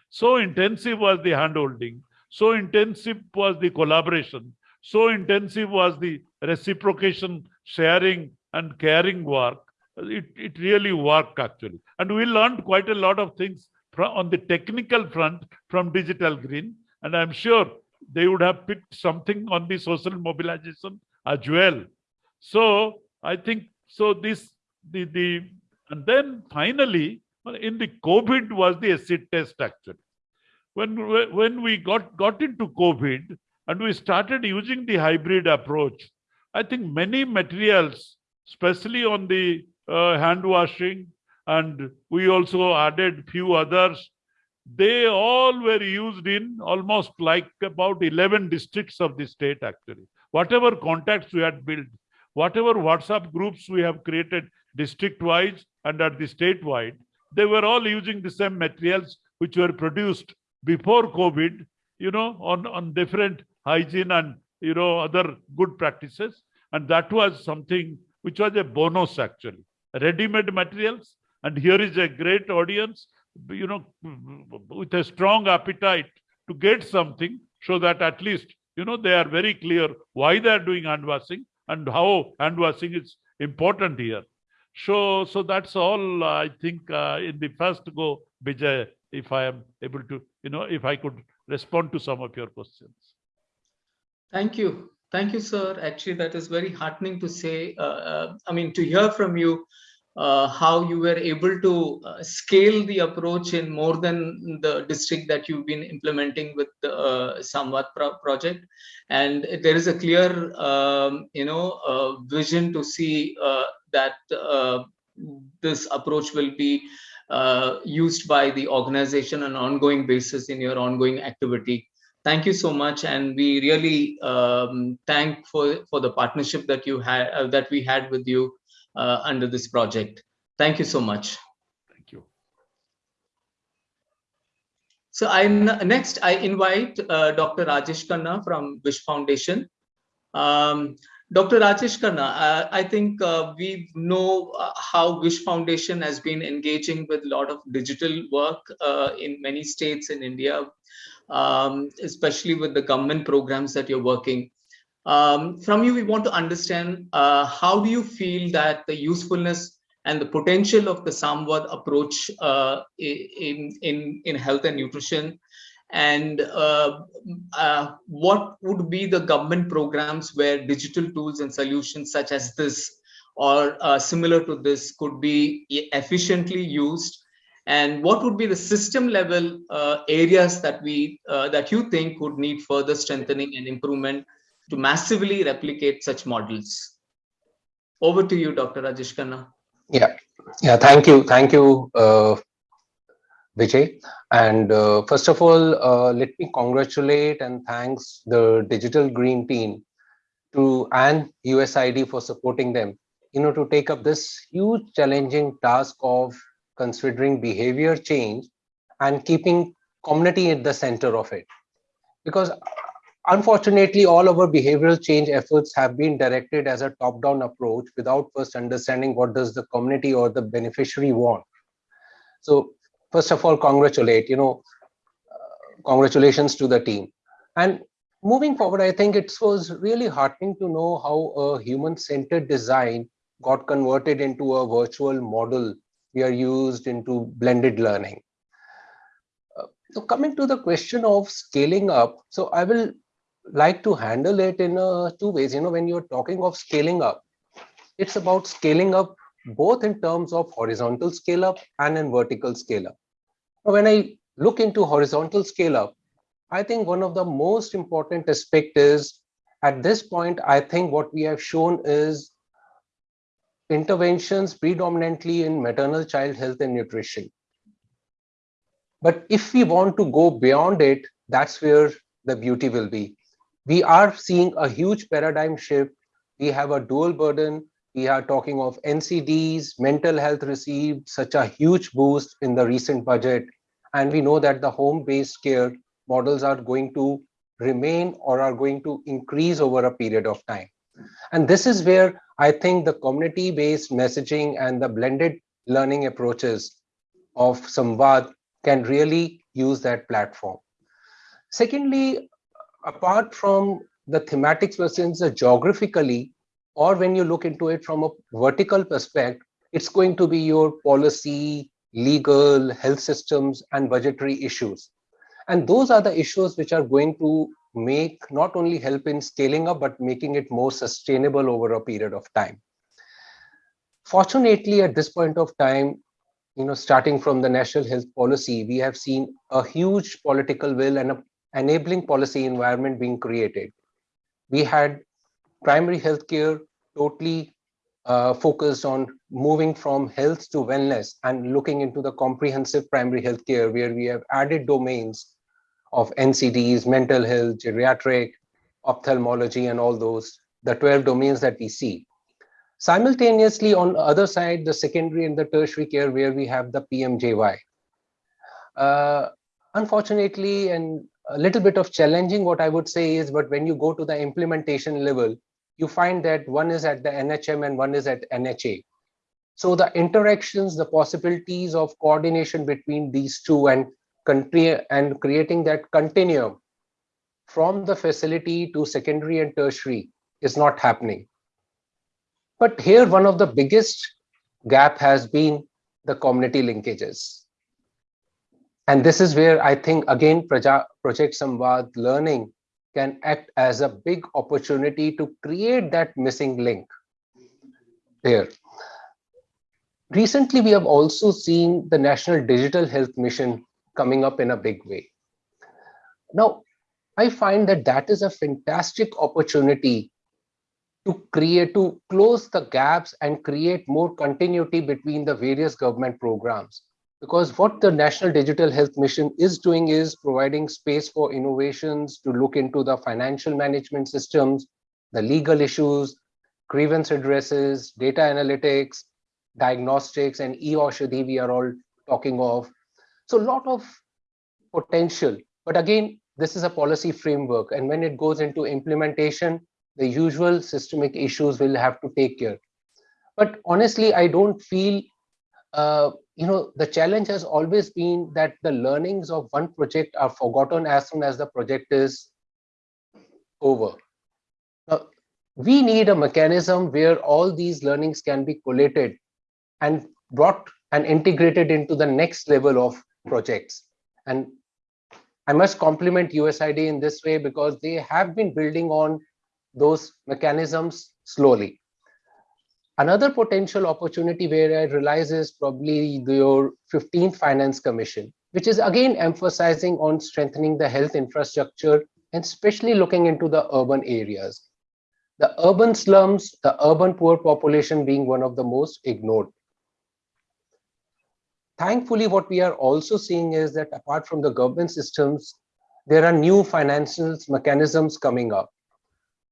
So intensive was the hand holding, so intensive was the collaboration, so intensive was the reciprocation, sharing, and caring work. It, it really worked, actually. And we learned quite a lot of things from, on the technical front from Digital Green. And I'm sure they would have picked something on the social mobilization as well. So I think so. This the the and then finally in the COVID was the acid test actually. When when we got got into COVID and we started using the hybrid approach, I think many materials, especially on the uh, hand washing, and we also added few others. They all were used in almost like about 11 districts of the state actually. Whatever contacts we had built, whatever WhatsApp groups we have created district-wise and at the state-wide, they were all using the same materials which were produced before COVID, you know, on, on different hygiene and, you know, other good practices. And that was something which was a bonus actually. Ready-made materials. And here is a great audience, you know, with a strong appetite to get something so that at least, you know, they are very clear why they are doing hand washing and how hand washing is important here. So, so that's all I think uh, in the first go, Vijay, if I am able to, you know, if I could respond to some of your questions. Thank you. Thank you, sir. Actually, that is very heartening to say. Uh, uh I mean, to hear from you uh, how you were able to uh, scale the approach in more than the district that you've been implementing with the uh, Samvad pro project. And there is a clear, um, you know, vision to see that this approach will be used by the organization on an ongoing basis in your ongoing activity. Thank you so much, and we really um, thank for for the partnership that you had that we had with you uh, under this project. Thank you so much. Thank you. So I next I invite uh, Dr. Rajesh Khanna from Wish Foundation. Um, Dr. Rajesh Khanna, uh, I think uh, we know uh, how Wish Foundation has been engaging with a lot of digital work in many states in India, um, especially with the government programs that you're working. Um, from you, we want to understand uh, how do you feel that the usefulness and the potential of the Samvad approach uh, in, in, in health and nutrition and uh, uh, what would be the government programs where digital tools and solutions such as this or uh, similar to this could be efficiently used and what would be the system level uh, areas that we uh, that you think would need further strengthening and improvement to massively replicate such models. Over to you, Dr. Rajesh Khanna. Yeah, yeah, thank you. Thank you, uh, Vijay. And uh, first of all, uh, let me congratulate and thanks the Digital Green team to and USAID for supporting them, you know, to take up this huge challenging task of considering behavior change and keeping community at the center of it. Because unfortunately, all our behavioral change efforts have been directed as a top-down approach without first understanding what does the community or the beneficiary want. So first of all, congratulate, you know, uh, congratulations to the team. And moving forward, I think it was really heartening to know how a human-centered design got converted into a virtual model we are used into blended learning. Uh, so coming to the question of scaling up, so I will like to handle it in uh, two ways. You know, when you're talking of scaling up, it's about scaling up both in terms of horizontal scale up and in vertical scale up. When I look into horizontal scale up, I think one of the most important aspect is at this point, I think what we have shown is interventions predominantly in maternal child health and nutrition. But if we want to go beyond it, that's where the beauty will be. We are seeing a huge paradigm shift. We have a dual burden. We are talking of NCDs, mental health received such a huge boost in the recent budget. And we know that the home-based care models are going to remain or are going to increase over a period of time. And this is where I think the community-based messaging and the blended learning approaches of Samvad can really use that platform. Secondly, apart from the thematics versus the geographically, or when you look into it from a vertical perspective, it's going to be your policy, legal, health systems, and budgetary issues. And those are the issues which are going to make not only help in scaling up, but making it more sustainable over a period of time. Fortunately, at this point of time, you know, starting from the national health policy, we have seen a huge political will and a enabling policy environment being created. We had primary healthcare totally uh, focused on moving from health to wellness and looking into the comprehensive primary healthcare where we have added domains of NCDs, mental health, geriatric, ophthalmology, and all those, the 12 domains that we see. Simultaneously, on the other side, the secondary and the tertiary care where we have the PMJAY. Uh, unfortunately, and a little bit of challenging what I would say is, but when you go to the implementation level, you find that one is at the NHM and one is at NHA. So the interactions, the possibilities of coordination between these two and country and creating that continuum from the facility to secondary and tertiary is not happening. But here, one of the biggest gap has been the community linkages. And this is where I think, again, Praja, Project Samvad learning can act as a big opportunity to create that missing link there. Recently, we have also seen the National Digital Health Mission coming up in a big way. Now, I find that that is a fantastic opportunity to create, to close the gaps and create more continuity between the various government programs. Because what the National Digital Health Mission is doing is providing space for innovations to look into the financial management systems, the legal issues, grievance addresses, data analytics, diagnostics, and e-Aushadhi we are all talking of, so a lot of potential, but again, this is a policy framework. And when it goes into implementation, the usual systemic issues will have to take care. But honestly, I don't feel, uh, you know, the challenge has always been that the learnings of one project are forgotten as soon as the project is over. Now, we need a mechanism where all these learnings can be collated and brought and integrated into the next level of projects. And I must compliment USAID in this way because they have been building on those mechanisms slowly. Another potential opportunity where I realize is probably your 15th Finance Commission, which is again emphasizing on strengthening the health infrastructure and especially looking into the urban areas. The urban slums, the urban poor population being one of the most ignored thankfully, what we are also seeing is that apart from the government systems, there are new financial mechanisms coming up.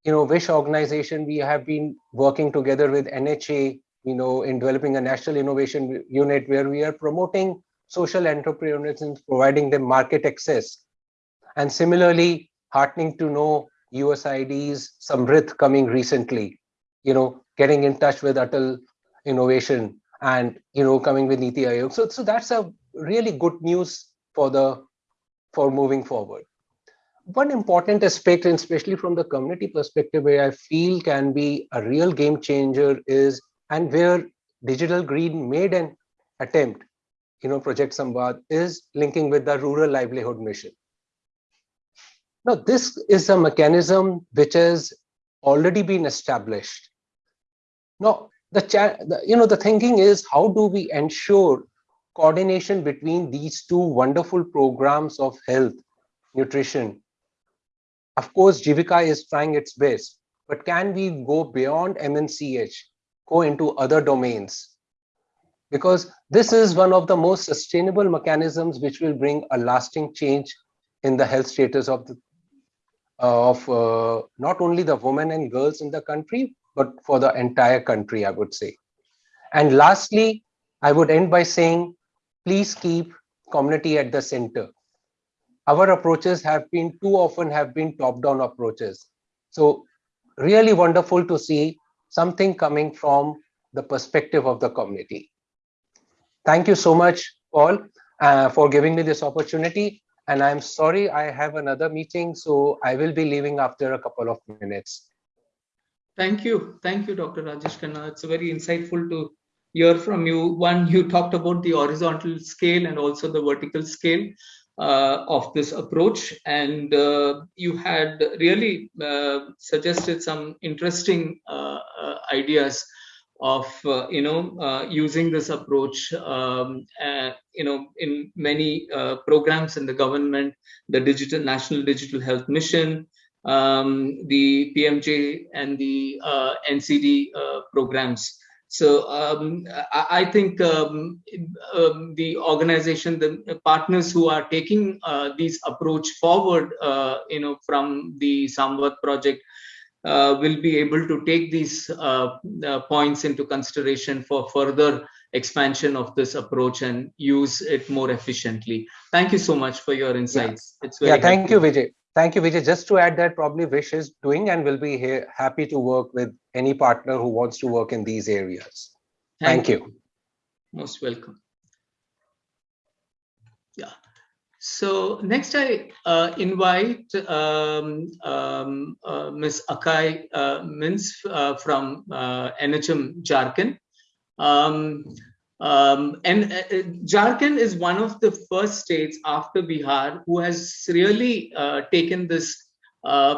You know, Wish organization, we have been working together with NHA, you know, in developing a national innovation unit where we are promoting social entrepreneurs and providing them market access. And similarly, heartening to know USAID's SAMRIDH coming recently, you know, getting in touch with Atal Innovation and, you know, coming with Niti Aayog. So, so that's a really good news for the, for moving forward. One important aspect, and especially from the community perspective, where I feel can be a real game changer is, and where Digital Green made an attempt, you know, Project Samvad is linking with the Rural Livelihood Mission. Now, this is a mechanism which has already been established. Now, the, the you know the thinking is how do we ensure coordination between these two wonderful programs of health, nutrition. Of course, Jivika is trying its best, but can we go beyond MNCH, go into other domains? Because this is one of the most sustainable mechanisms which will bring a lasting change in the health status of the of uh, not only the women and girls in the country, but for the entire country, I would say. And lastly, I would end by saying, please keep community at the center. Our approaches have been too often have been top-down approaches. So really wonderful to see something coming from the perspective of the community. Thank you so much, Paul, uh, for giving me this opportunity. And I'm sorry, I have another meeting, so I will be leaving after a couple of minutes. Thank you. Thank you, Dr. Rajesh Khanna. It's very insightful to hear from you. One, you talked about the horizontal scale and also the vertical scale uh, of this approach. And uh, you had really uh, suggested some interesting uh, uh, ideas of uh, you know using this approach um, you know in many programs in the government the digital national digital health mission um, the pmj and the ncd programs so um, I, I, think um, um, the organization the partners who are taking these approach forward you know from the samvad project uh, will be able to take these uh, uh, points into consideration for further expansion of this approach and use it more efficiently. Thank you so much for your insights. Yeah. It's very yeah. Thank helpful. you, Vijay. Thank you, Vijay. Just to add that, probably Vish is doing and will be here, happy to work with any partner who wants to work in these areas. Thank, Thank you. you. Most welcome. Yeah. So next I uh, invite um, um, uh, Ms. Akai uh, Minz uh, from uh, NHM Jharkhand. Um, um, and uh, Jharkhand is one of the first states after Bihar who has really taken this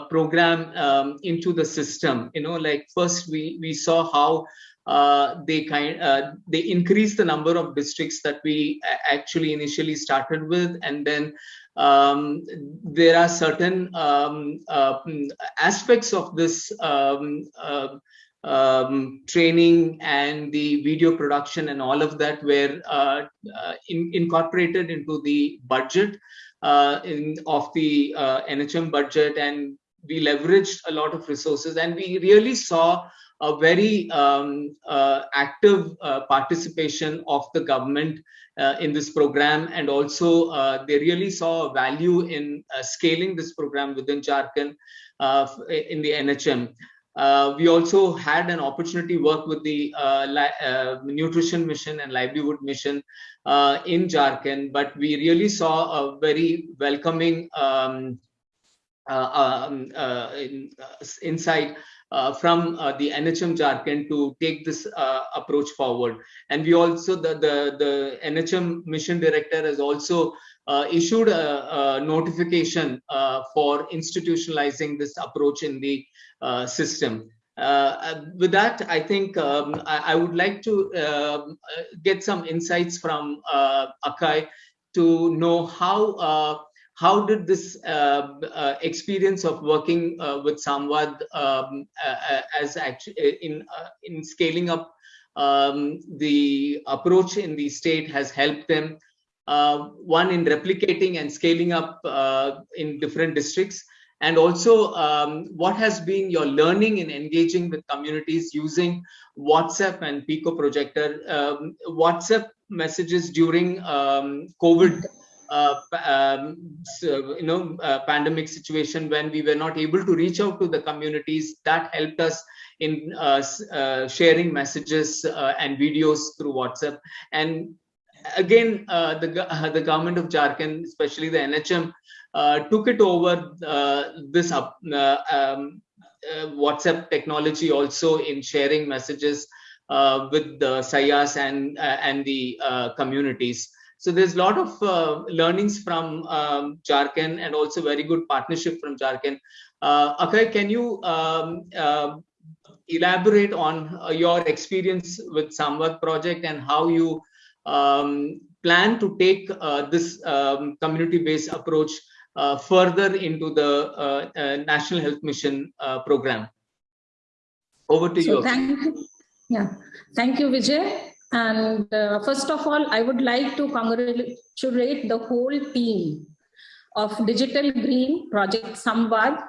program um, into the system. You know, like first we, we saw how uh, they kind uh, they increase the number of districts that we actually initially started with and then um, there are certain um, uh, aspects of this um, uh, training and the video production and all of that were uh, in, incorporated into the budget in, of the NHM budget and we leveraged a lot of resources and we really saw a very um, uh, active uh, participation of the government uh, in this program and also uh, they really saw a value in uh, scaling this program within Jharkhand uh, in the NHM. We also had an opportunity work with the nutrition mission and livelihood mission in Jharkhand, but we really saw a very welcoming um, um, in, insight uh, from uh, the NHM Jharkhand to take this uh, approach forward. And we also, the, the, the NHM mission director has also uh, issued a, a notification uh, for institutionalizing this approach in the uh, system. with that, I think um, I, I, would like to um, get some insights from Akai to know how how did this uh, uh, experience of working uh, with Samvad um, as actually in in scaling up um, the approach in the state has helped them uh, one in replicating and scaling up uh, in different districts. And also um, what has been your learning in engaging with communities using whatsapp and pico projector? Um, whatsapp messages during um, covid uh, um, so, you know uh, pandemic situation when we were not able to reach out to the communities that helped us in uh, uh sharing messages uh, and videos through whatsapp. And again uh, the the government of jharkhand especially the nhm took it over this up um, whatsapp technology also in sharing messages with the sahiyas and and the communities so there's a lot of uh, learnings from um, Jharkhand and also very good partnership from Jharkhand. Uh, Akshay, can you um, uh, elaborate on uh, your experience with Samvad project and how you um, plan to take uh, this um, community-based approach uh, further into the National Health Mission program? Over to so you. Thank you. Yeah, thank you, Vijay. And uh, first of all, I would like to congratulate the whole team of Digital Green Project Samvad,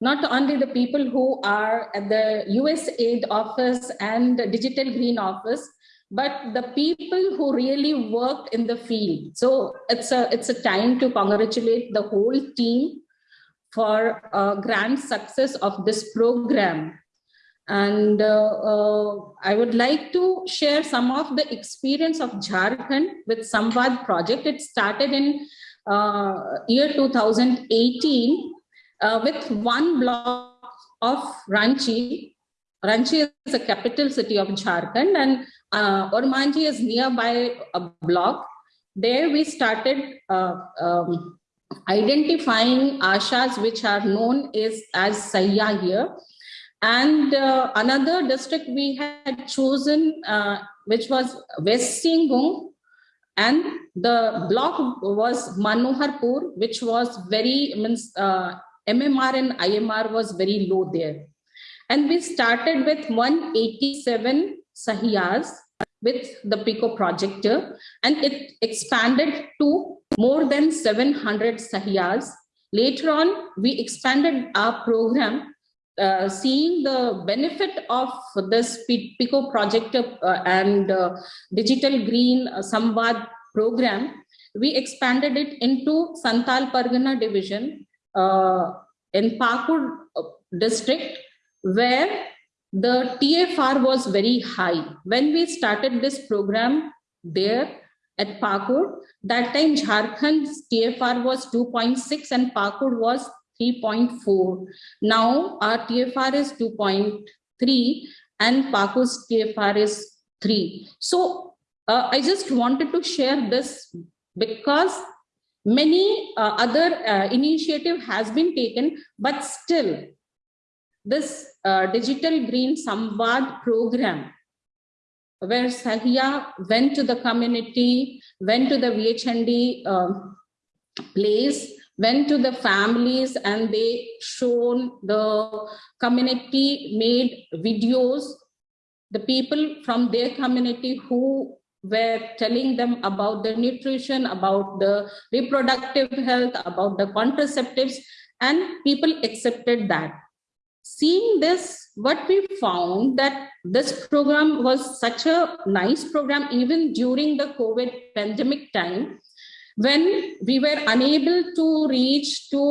not only the people who are at the US Aid office and the Digital Green office, but the people who really worked in the field. So it's a, it's a time to congratulate the whole team for a grand success of this program and uh, uh, I would like to share some of the experience of Jharkhand with Samvad project. It started in uh, year 2018 uh, with one block of Ranchi. Ranchi is the capital city of Jharkhand and uh, Ormanjhi is nearby a block. There we started uh, um, identifying ashas which are known as, as Sahiya here and uh, another district we had chosen, uh, which was West Singhbhum, and the block was Manoharpur, which was very, means uh, MMR and IMR was very low there. And we started with 187 sahiyas with the PICO projector, and it expanded to more than 700 sahiyas. Later on, we expanded our program uh, seeing the benefit of this PICO project uh, and uh, digital green uh, Samvad program, we expanded it into Santal Pargana division uh, in Pakur uh, district, where the TFR was very high. When we started this program there at Pakur, that time Jharkhand's TFR was 2.6 and Pakur was 3.4. Now our TFR is 2.3 and Pakur's TFR is 3. So uh, I just wanted to share this because many uh, other uh, initiative has been taken, but still this uh, digital green Samvad program where Sahiya went to the community, went to the VHND uh, place went to the families and they shown the community made videos. The people from their community who were telling them about the nutrition about the reproductive health about the contraceptives and people accepted that seeing this what we found that this program was such a nice program even during the covid pandemic time when we were unable to reach to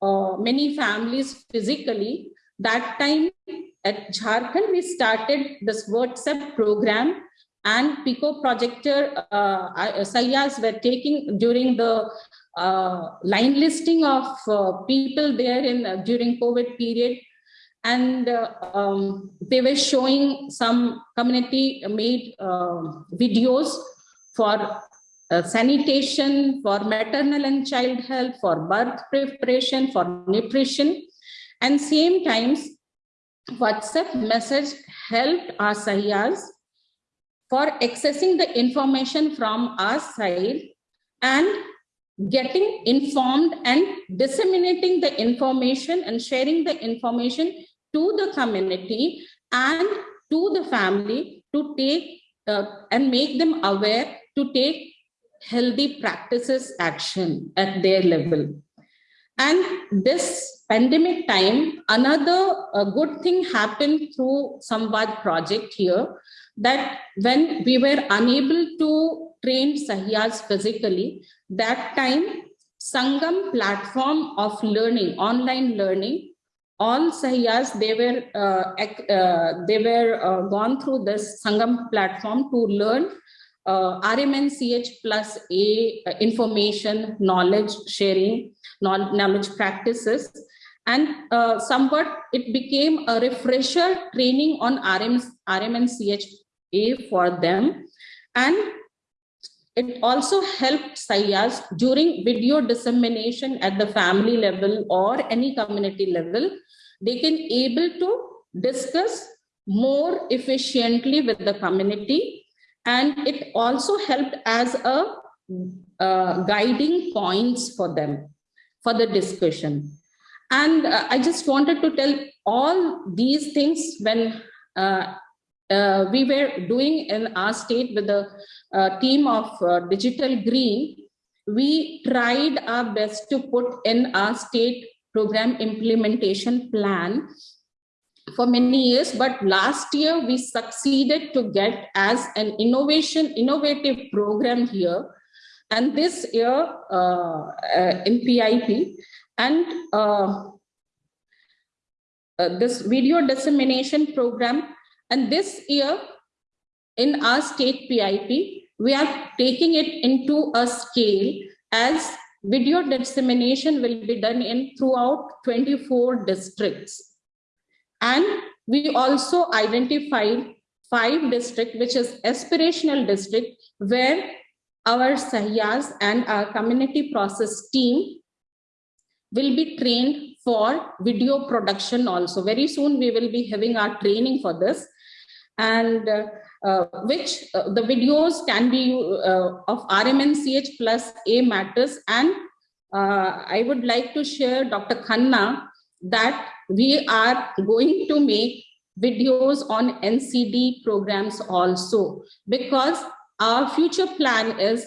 uh, many families physically, that time at Jharkhand, we started this WhatsApp program and Pico projector uh, Sahiyas were taking during the uh, line listing of uh, people there in uh, during COVID period. And uh, um, they were showing some community made uh, videos for uh, sanitation, for maternal and child health, for birth preparation, for nutrition. And same times, WhatsApp message helped our sahiyas for accessing the information from our side and getting informed and disseminating the information and sharing the information to the community and to the family to take uh, and make them aware to take healthy practices action at their level. And this pandemic time, another uh, good thing happened through Samvad project here, that when we were unable to train Sahiyas physically. That time, Sangam platform of learning, online learning, all Sahiyas, they were, uh, uh, they were uh, gone through this Sangam platform to learn uh, RMNCH plus A uh, information, knowledge sharing, knowledge practices. And uh, somewhat it became a refresher training on RM, RMNCH A for them. And it also helped Sahiyas during video dissemination at the family level or any community level. They can able to discuss more efficiently with the community and it also helped as a uh, guiding points for them for the discussion and uh, i just wanted to tell all these things when uh, uh we were doing in our state with the uh, team of uh, digital green we tried our best to put in our state program implementation plan for many years, but last year we succeeded to get as an innovation, innovative program here. And this year uh, uh, in PIP and uh, uh, this video dissemination program. And this year in our state PIP, we are taking it into a scale as video dissemination will be done in throughout 24 districts and we also identified five district, which is aspirational district, where our Sahiyas and our community process team will be trained for video production also. Very soon we will be having our training for this and uh, which uh, the videos can be uh, of RMNCH plus A matters and uh, I would like to share Dr. Khanna that we are going to make videos on NCD programs also because our future plan is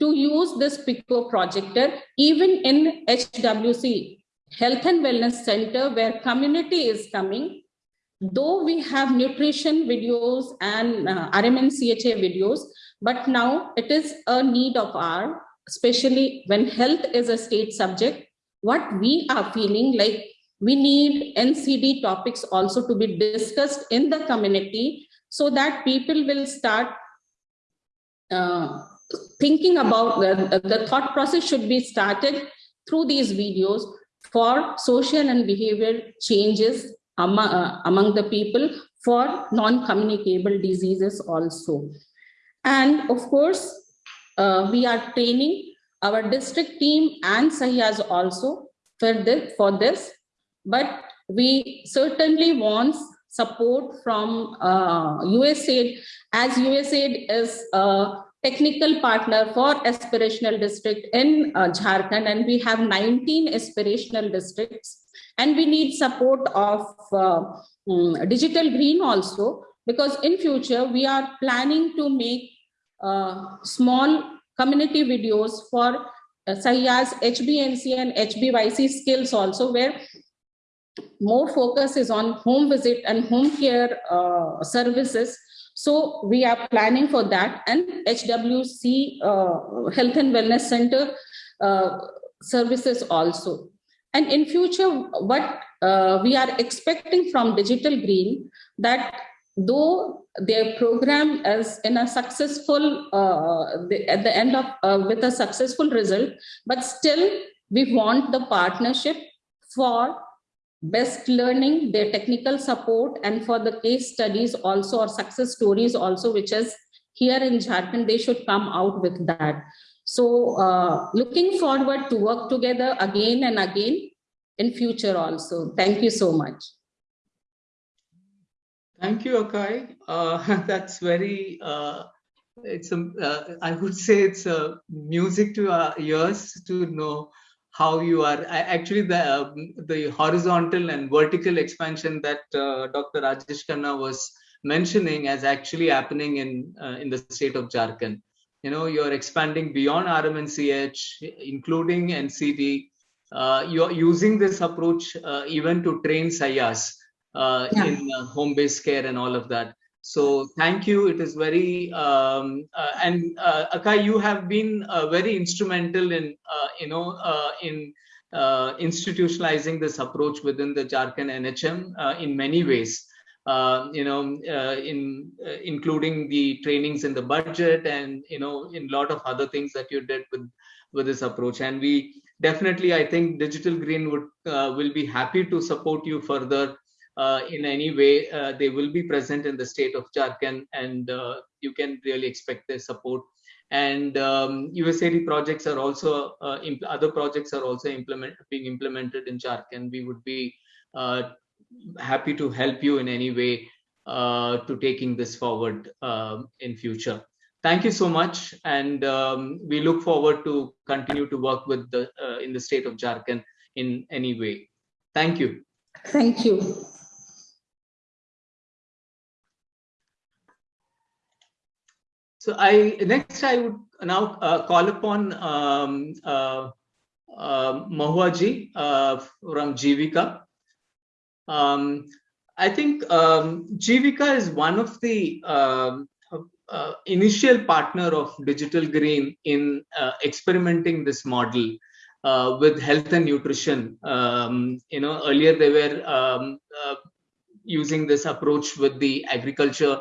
to use this PICO projector even in HWC, Health and Wellness Center, where community is coming. Though we have nutrition videos and uh, RMNCHA videos, but now it is a need of our, especially when health is a state subject, what we are feeling like we need NCD topics also to be discussed in the community so that people will start uh, thinking about the, the thought process should be started through these videos for social and behavior changes among, uh, among the people for non-communicable diseases also. And of course, uh, we are training our district team and Sahiyas also for this, for this but we certainly want support from uh, USAID as USAID is a technical partner for aspirational district in uh, Jharkhand and we have 19 aspirational districts and we need support of uh, um, digital green also because in future we are planning to make uh, small community videos for uh, Sahiyas HBNC and HBYC skills also where more focus is on home visit and home care uh, services. So we are planning for that and HWC uh, Health and Wellness Center uh, services also. And in future, what uh, we are expecting from Digital Green that though their program is in a successful uh, at the end of uh, with a successful result, but still we want the partnership for best learning, their technical support, and for the case studies also or success stories also, which is here in Jharkhand, they should come out with that. So uh, looking forward to work together again and again in future also. Thank you so much. Thank you, Akai. Uh, [LAUGHS] that's very, uh, it's a, uh, I would say it's a music to our ears to know how you are actually the uh, the horizontal and vertical expansion that uh, Dr. Rajesh Khanna was mentioning as actually happening in uh, in the state of Jharkhand. You know, you're expanding beyond RMNCH, including NCD. Uh, you're using this approach uh, even to train Sahiyas uh, yeah. in home-based care and all of that. So thank you. It is very um, uh, and uh, Akai, you have been uh, very instrumental in uh, you know uh, in uh, institutionalizing this approach within the Jharkhand NHM in many ways. You know, in including the trainings in the budget and you know in a lot of other things that you did with with this approach. And we definitely, I think, Digital Green would will be happy to support you further uh, in any way, uh, they will be present in the state of Jharkhand and uh, you can really expect their support. And um, USAID projects are also, uh, other projects are also implement, being implemented in Jharkhand. We would be uh, happy to help you in any way uh, to taking this forward um, in future. Thank you so much. And um, we look forward to continue to work with the in the state of Jharkhand in any way. Thank you. Thank you. So I next I would now uh, call upon um, uh, uh, Mahuaji uh, from Jivika. Um, I think um, Jivika is one of the um, uh, initial partner of Digital Green in uh, experimenting this model uh, with health and nutrition. Um, you know, earlier they were um, uh, using this approach with the agriculture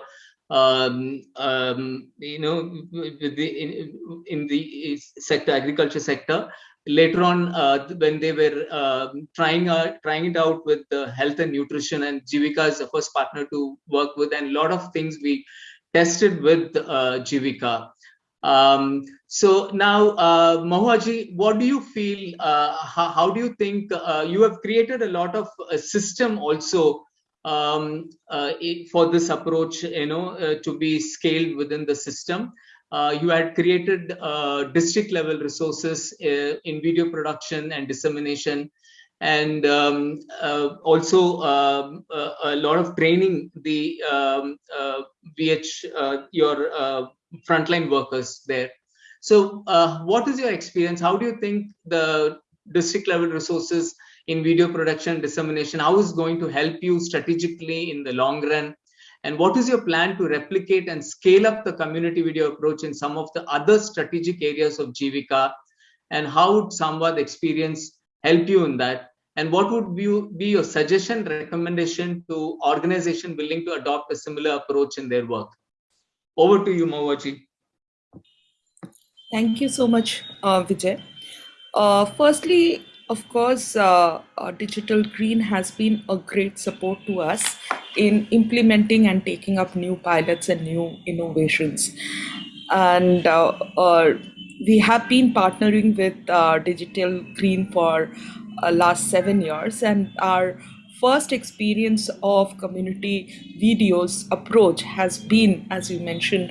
um, um, you know, in, in, the sector, agriculture sector. Later on, uh, when they were uh, trying uh, trying it out with the health and nutrition, and Jivika is the first partner to work with, and a lot of things we tested with uh, Jivika. Um, so now, uh, Mahuaji, what do you feel? Uh, how, how, do you think uh, you have created a lot of a system also um, uh, for this approach, you know, uh, to be scaled within the system. Uh, you had created uh, district level resources uh, in video production and dissemination and um, uh, also um, a lot of training the um, VH, your frontline workers there. So what is your experience? How do you think the district level resources in video production dissemination how is going to help you strategically in the long run and what is your plan to replicate and scale up the community video approach in some of the other strategic areas of Jivika and how would Samvad experience help you in that and what would be, your suggestion recommendation to organization willing to adopt a similar approach in their work over to you Mahuaji. Thank you so much, uh, Vijay. Uh, firstly, of course, uh, uh, Digital Green has been a great support to us in implementing and taking up new pilots and new innovations. And uh, uh we have been partnering with Digital Green for last seven years, and our first experience of community videos approach has been, as you mentioned,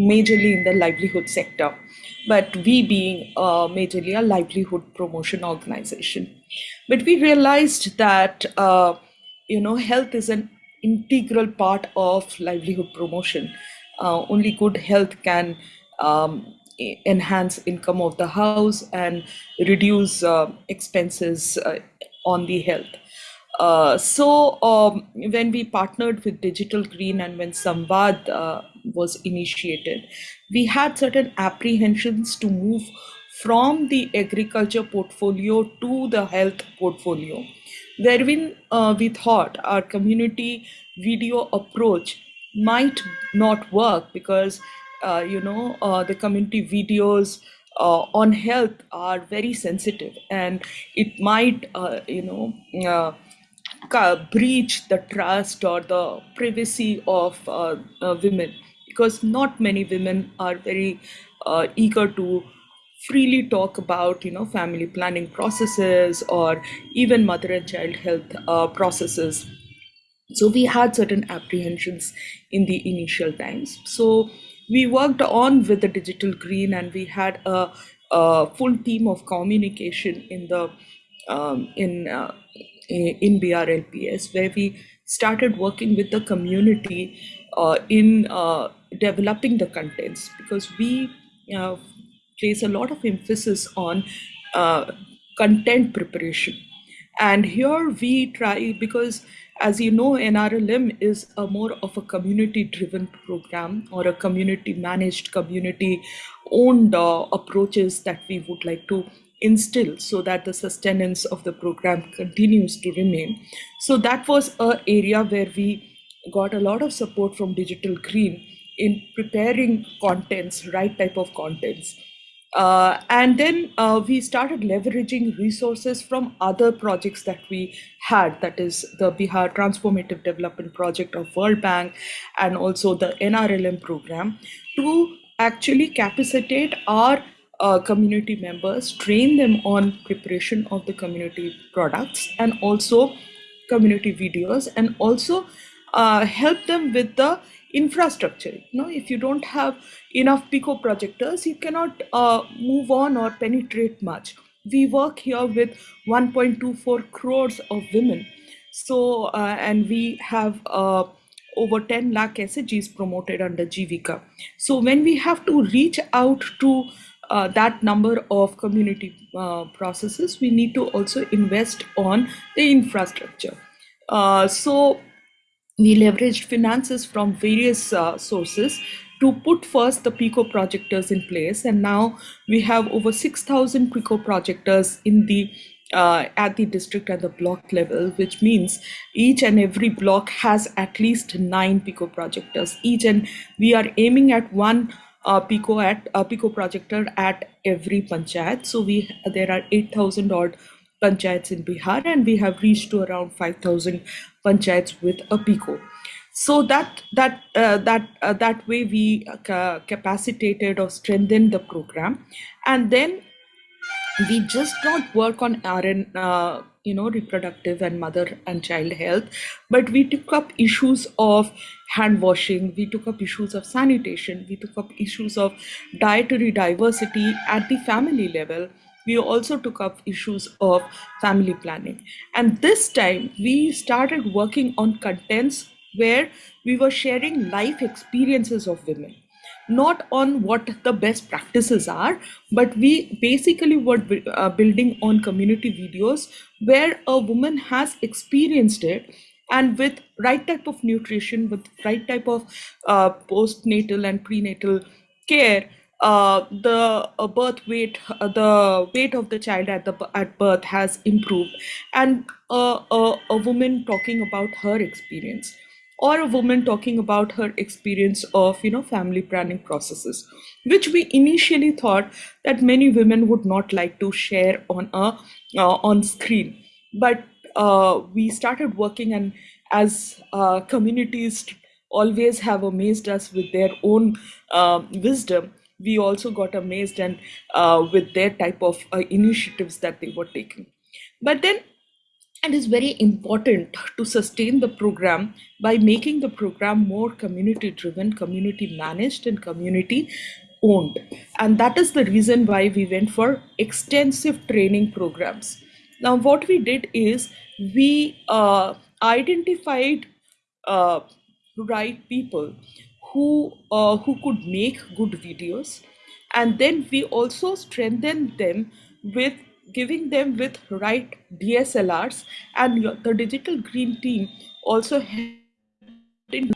majorly in the livelihood sector but we being uh, majorly a livelihood promotion organization. But we realized that uh, you know health is an integral part of livelihood promotion. Uh, only good health can um, enhance income of the house and reduce uh, expenses uh, on the health. Uh, so um, when we partnered with Digital Green and when Samvad uh, was initiated, we had certain apprehensions to move from the agriculture portfolio to the health portfolio, wherein uh, we thought our community video approach might not work because uh, you know uh, the community videos uh, on health are very sensitive and it might uh, you know uh, breach the trust or the privacy of uh, women because not many women are very uh, eager to freely talk about you know family planning processes or even mother and child health uh, processes. So we had certain apprehensions in the initial times. So we worked on with the digital green and we had a, a full team of communication in the um, in uh, in BRLPS, where we started working with the community uh, in uh, developing the contents because we uh, place a lot of emphasis on uh, content preparation. And here we try because as you know, NRLM is a more of a community-driven program or a community-managed, community-owned uh, approaches that we would like to instill so that the sustenance of the program continues to remain. So that was an area where we got a lot of support from Digital Green in preparing contents, right type of contents. Uh, and then uh, we started leveraging resources from other projects that we had, that is the Bihar Transformative Development Project of World Bank and also the NRLM program to actually capacitate our uh, community members, train them on preparation of the community products and also community videos and also uh, help them with the infrastructure. You know, if you don't have enough Pico projectors, you cannot uh, move on or penetrate much. We work here with 1.24 crores of women. So, uh, and we have uh, over 10 lakh SHGs promoted under Jivika. So when we have to reach out to uh, that number of community uh, processes, we need to also invest on the infrastructure. Uh, so we leveraged finances from various uh, sources to put first the Pico projectors in place. And now we have over 6,000 Pico projectors in the uh, at the district and the block level, which means each and every block has at least nine Pico projectors each, and we are aiming at one uh, Pico at uh, Pico projector at every panchayat. So we there are 8,000 odd panchayats in Bihar, and we have reached to around 5,000 panchayats with a Pico. So that that uh, that uh, that way we uh, capacitated or strengthened the program, and then we just not work on RN, uh, you know, reproductive and mother and child health, but we took up issues of hand washing, we took up issues of sanitation, we took up issues of dietary diversity at the family level. We also took up issues of family planning. And this time we started working on contents where we were sharing life experiences of women not on what the best practices are, but we basically were uh, building on community videos where a woman has experienced it and with right type of nutrition, with right type of uh, postnatal and prenatal care, uh, the uh, birth weight, uh, the weight of the child at the at birth has improved, and uh, a woman talking about her experience or a woman talking about her experience of you know family planning processes which we initially thought that many women would not like to share on a uh, on screen. But uh, we started working and as communities always have amazed us with their own wisdom we also got amazed and uh, with their type of uh, initiatives that they were taking but then it is very important to sustain the program by making the program more community driven, community managed, and community owned. And that is the reason why we went for extensive training programs. Now, what we did is we uh, identified uh, right people who uh, who could make good videos, and then we also strengthened them with giving them with right DSLRs and the digital green team also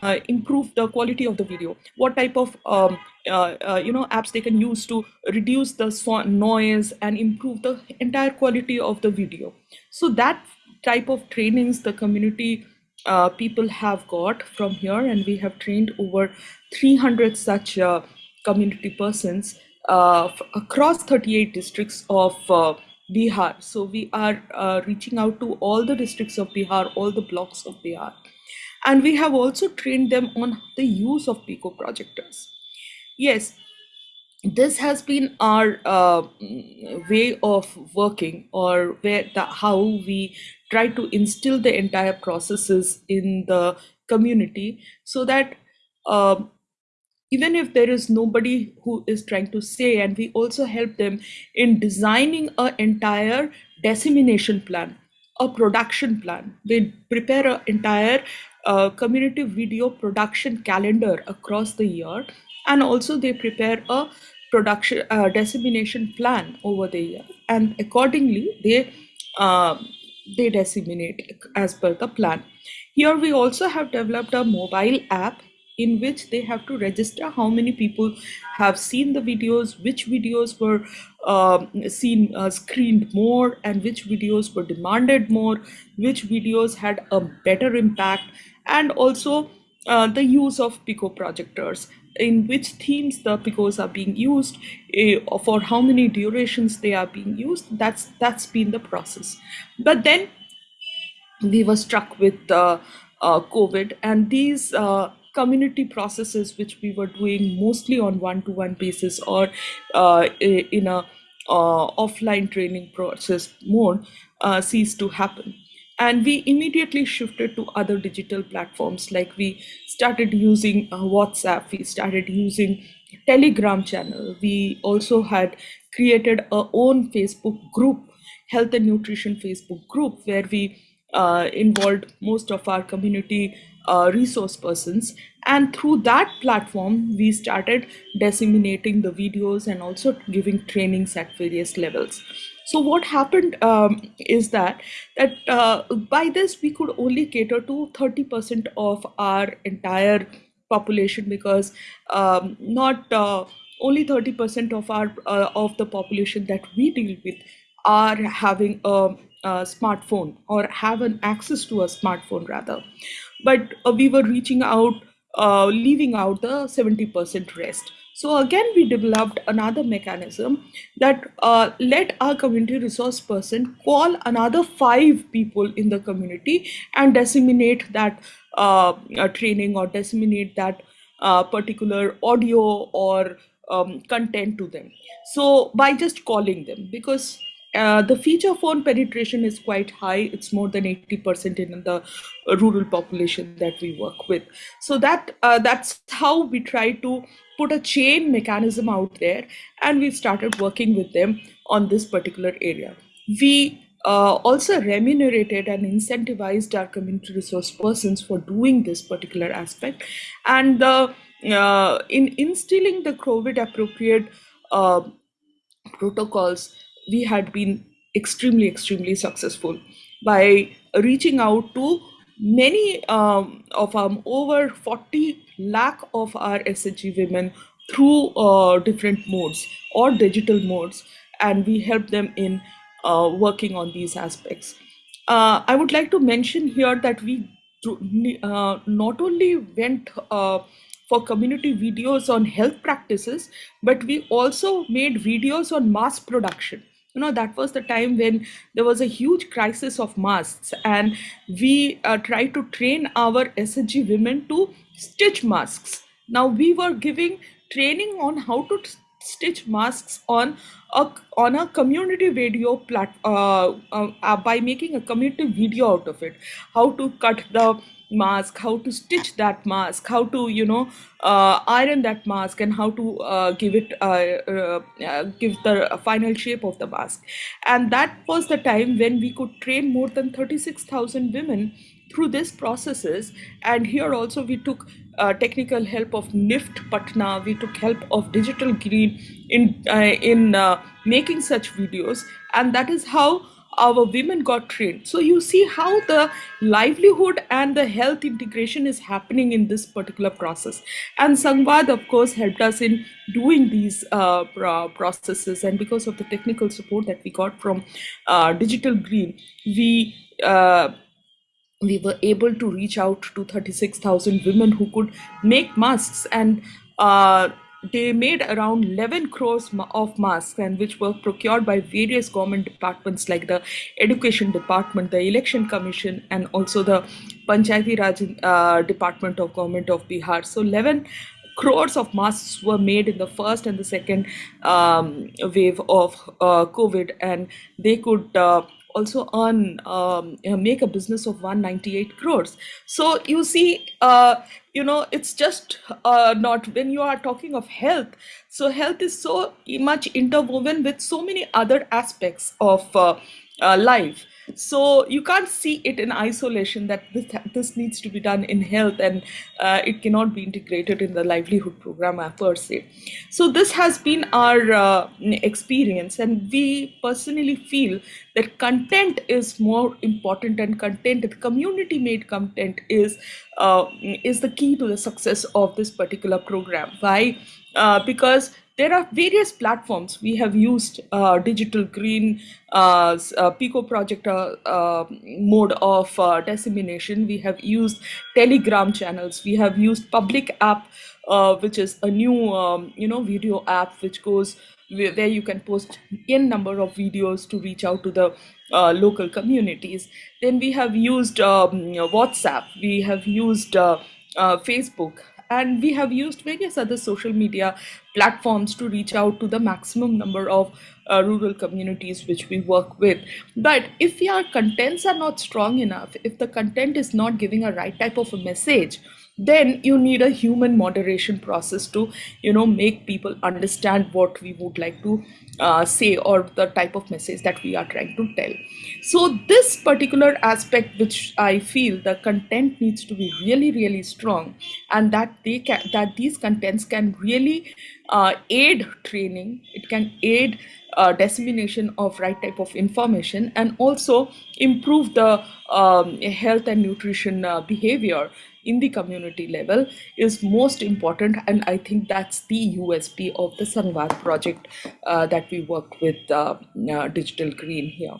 uh, improve the quality of the video. What type of um, uh, uh, you know apps they can use to reduce the noise and improve the entire quality of the video. So that type of trainings the community uh, people have got from here and we have trained over 300 such uh, community persons uh, across 38 districts of Bihar. So we are uh, reaching out to all the districts of Bihar, all the blocks of Bihar. And we have also trained them on the use of Pico projectors. Yes, this has been our uh, way of working or where the, how we try to instill the entire processes in the community so that uh, even if there is nobody who is trying to say and we also help them in designing an entire dissemination plan a production plan. They prepare an entire uh, community video production calendar across the year and also they prepare a production uh, dissemination plan over the year. And accordingly they uh, they disseminate as per the plan. Here we also have developed a mobile app in which they have to register how many people have seen the videos, which videos were uh, seen uh, screened more, and which videos were demanded more, which videos had a better impact, and also uh, the use of Pico projectors in which themes the picos are being used uh, for how many durations they are being used that's that's been the process. But then we were struck with uh, uh, covid and these uh, community processes which we were doing mostly on one-to-one basis or uh, in a uh, offline training process mode ceased to happen and we immediately shifted to other digital platforms. Like we started using uh, whatsapp we started using telegram channel. We also had created our own facebook group health and nutrition facebook group where we uh, involved most of our community uh, resource persons. And through that platform we started disseminating the videos and also giving trainings at various levels so what happened um, is that that uh, by this we could only cater to 30% of our entire population because um, not uh, only 30% of our uh, of the population that we deal with are having a, a smartphone or have an access to a smartphone rather. But uh, we were reaching out uh, leaving out the 70% rest so again, we developed another mechanism that uh, let our community resource person call another five people in the community and disseminate that uh, uh, training or disseminate that uh, particular audio or um, content to them. So by just calling them, because uh, the feature phone penetration is quite high. It's more than 80% in the rural population that we work with. So that uh, that's how we try to put a chain mechanism out there and we started working with them on this particular area. We uh, also remunerated and incentivized our community resource persons for doing this particular aspect. And uh, in instilling the COVID appropriate uh, protocols, we had been extremely, extremely successful by reaching out to many um, of our over 40 lakh of our SHG women through uh, different modes or digital modes, and we help them in uh, working on these aspects. Uh, I would like to mention here that we uh, not only went uh, for community videos on health practices, but we also made videos on mass production you know that was the time when there was a huge crisis of masks and we uh, tried to train our SHG women to stitch masks. Now we were giving training on how to stitch masks on a on a community video plat uh, uh, by making a community video out of it. How to cut the mask how to stitch that mask how to you know uh, iron that mask and how to uh, give it uh, uh, uh give the final shape of the mask. And that was the time when we could train more than 36000 women through these processes. And here also we took uh, technical help of NIFT Patna, we took help of Digital Green in in making such videos. And that is how our women got trained. So you see how the livelihood and the health integration is happening in this particular process. And Samvad, of course, helped us in doing these uh, processes. And because of the technical support that we got from uh, Digital Green, we uh, we were able to reach out to 36,000 women who could make masks and uh, they made around 11 crores of masks and which were procured by various government departments like the education department the election commission and also the panchayati raj uh, department of government of bihar. So 11 crores of masks were made in the first and the second um, wave of uh, covid and they could uh, also earn um, make a business of 198 crores. So you see uh, you know it's just uh, not when you are talking of health so health is so much interwoven with so many other aspects of uh, uh life So you can't see it in isolation that this, this needs to be done in health and uh, it cannot be integrated in the livelihood program per se. So this has been our uh, experience and we personally feel that content is more important and content, community made content is, uh, is the key to the success of this particular program. Why? Uh, because there are various platforms. We have used uh, digital green uh, uh, Pico project uh, uh, mode of uh, dissemination. We have used Telegram channels. We have used public app, which is a new um, you know video app which goes where you can post n number of videos to reach out to the local communities. Then we have used um, WhatsApp. We have used Facebook and we have used various other social media platforms to reach out to the maximum number of uh, rural communities which we work with. But if our contents are not strong enough if the content is not giving a right type of a message then you need a human moderation process to you know make people understand what we would like to uh, say or the type of message that we are trying to tell. So this particular aspect which i feel the content needs to be really really strong and that they can that these contents can really uh, aid training. It can aid uh, dissemination of right type of information and also improve the um, health and nutrition uh, behavior in the community level is most important and i think that's the usp of the Samvad project uh, that we work with uh, uh, digital green here.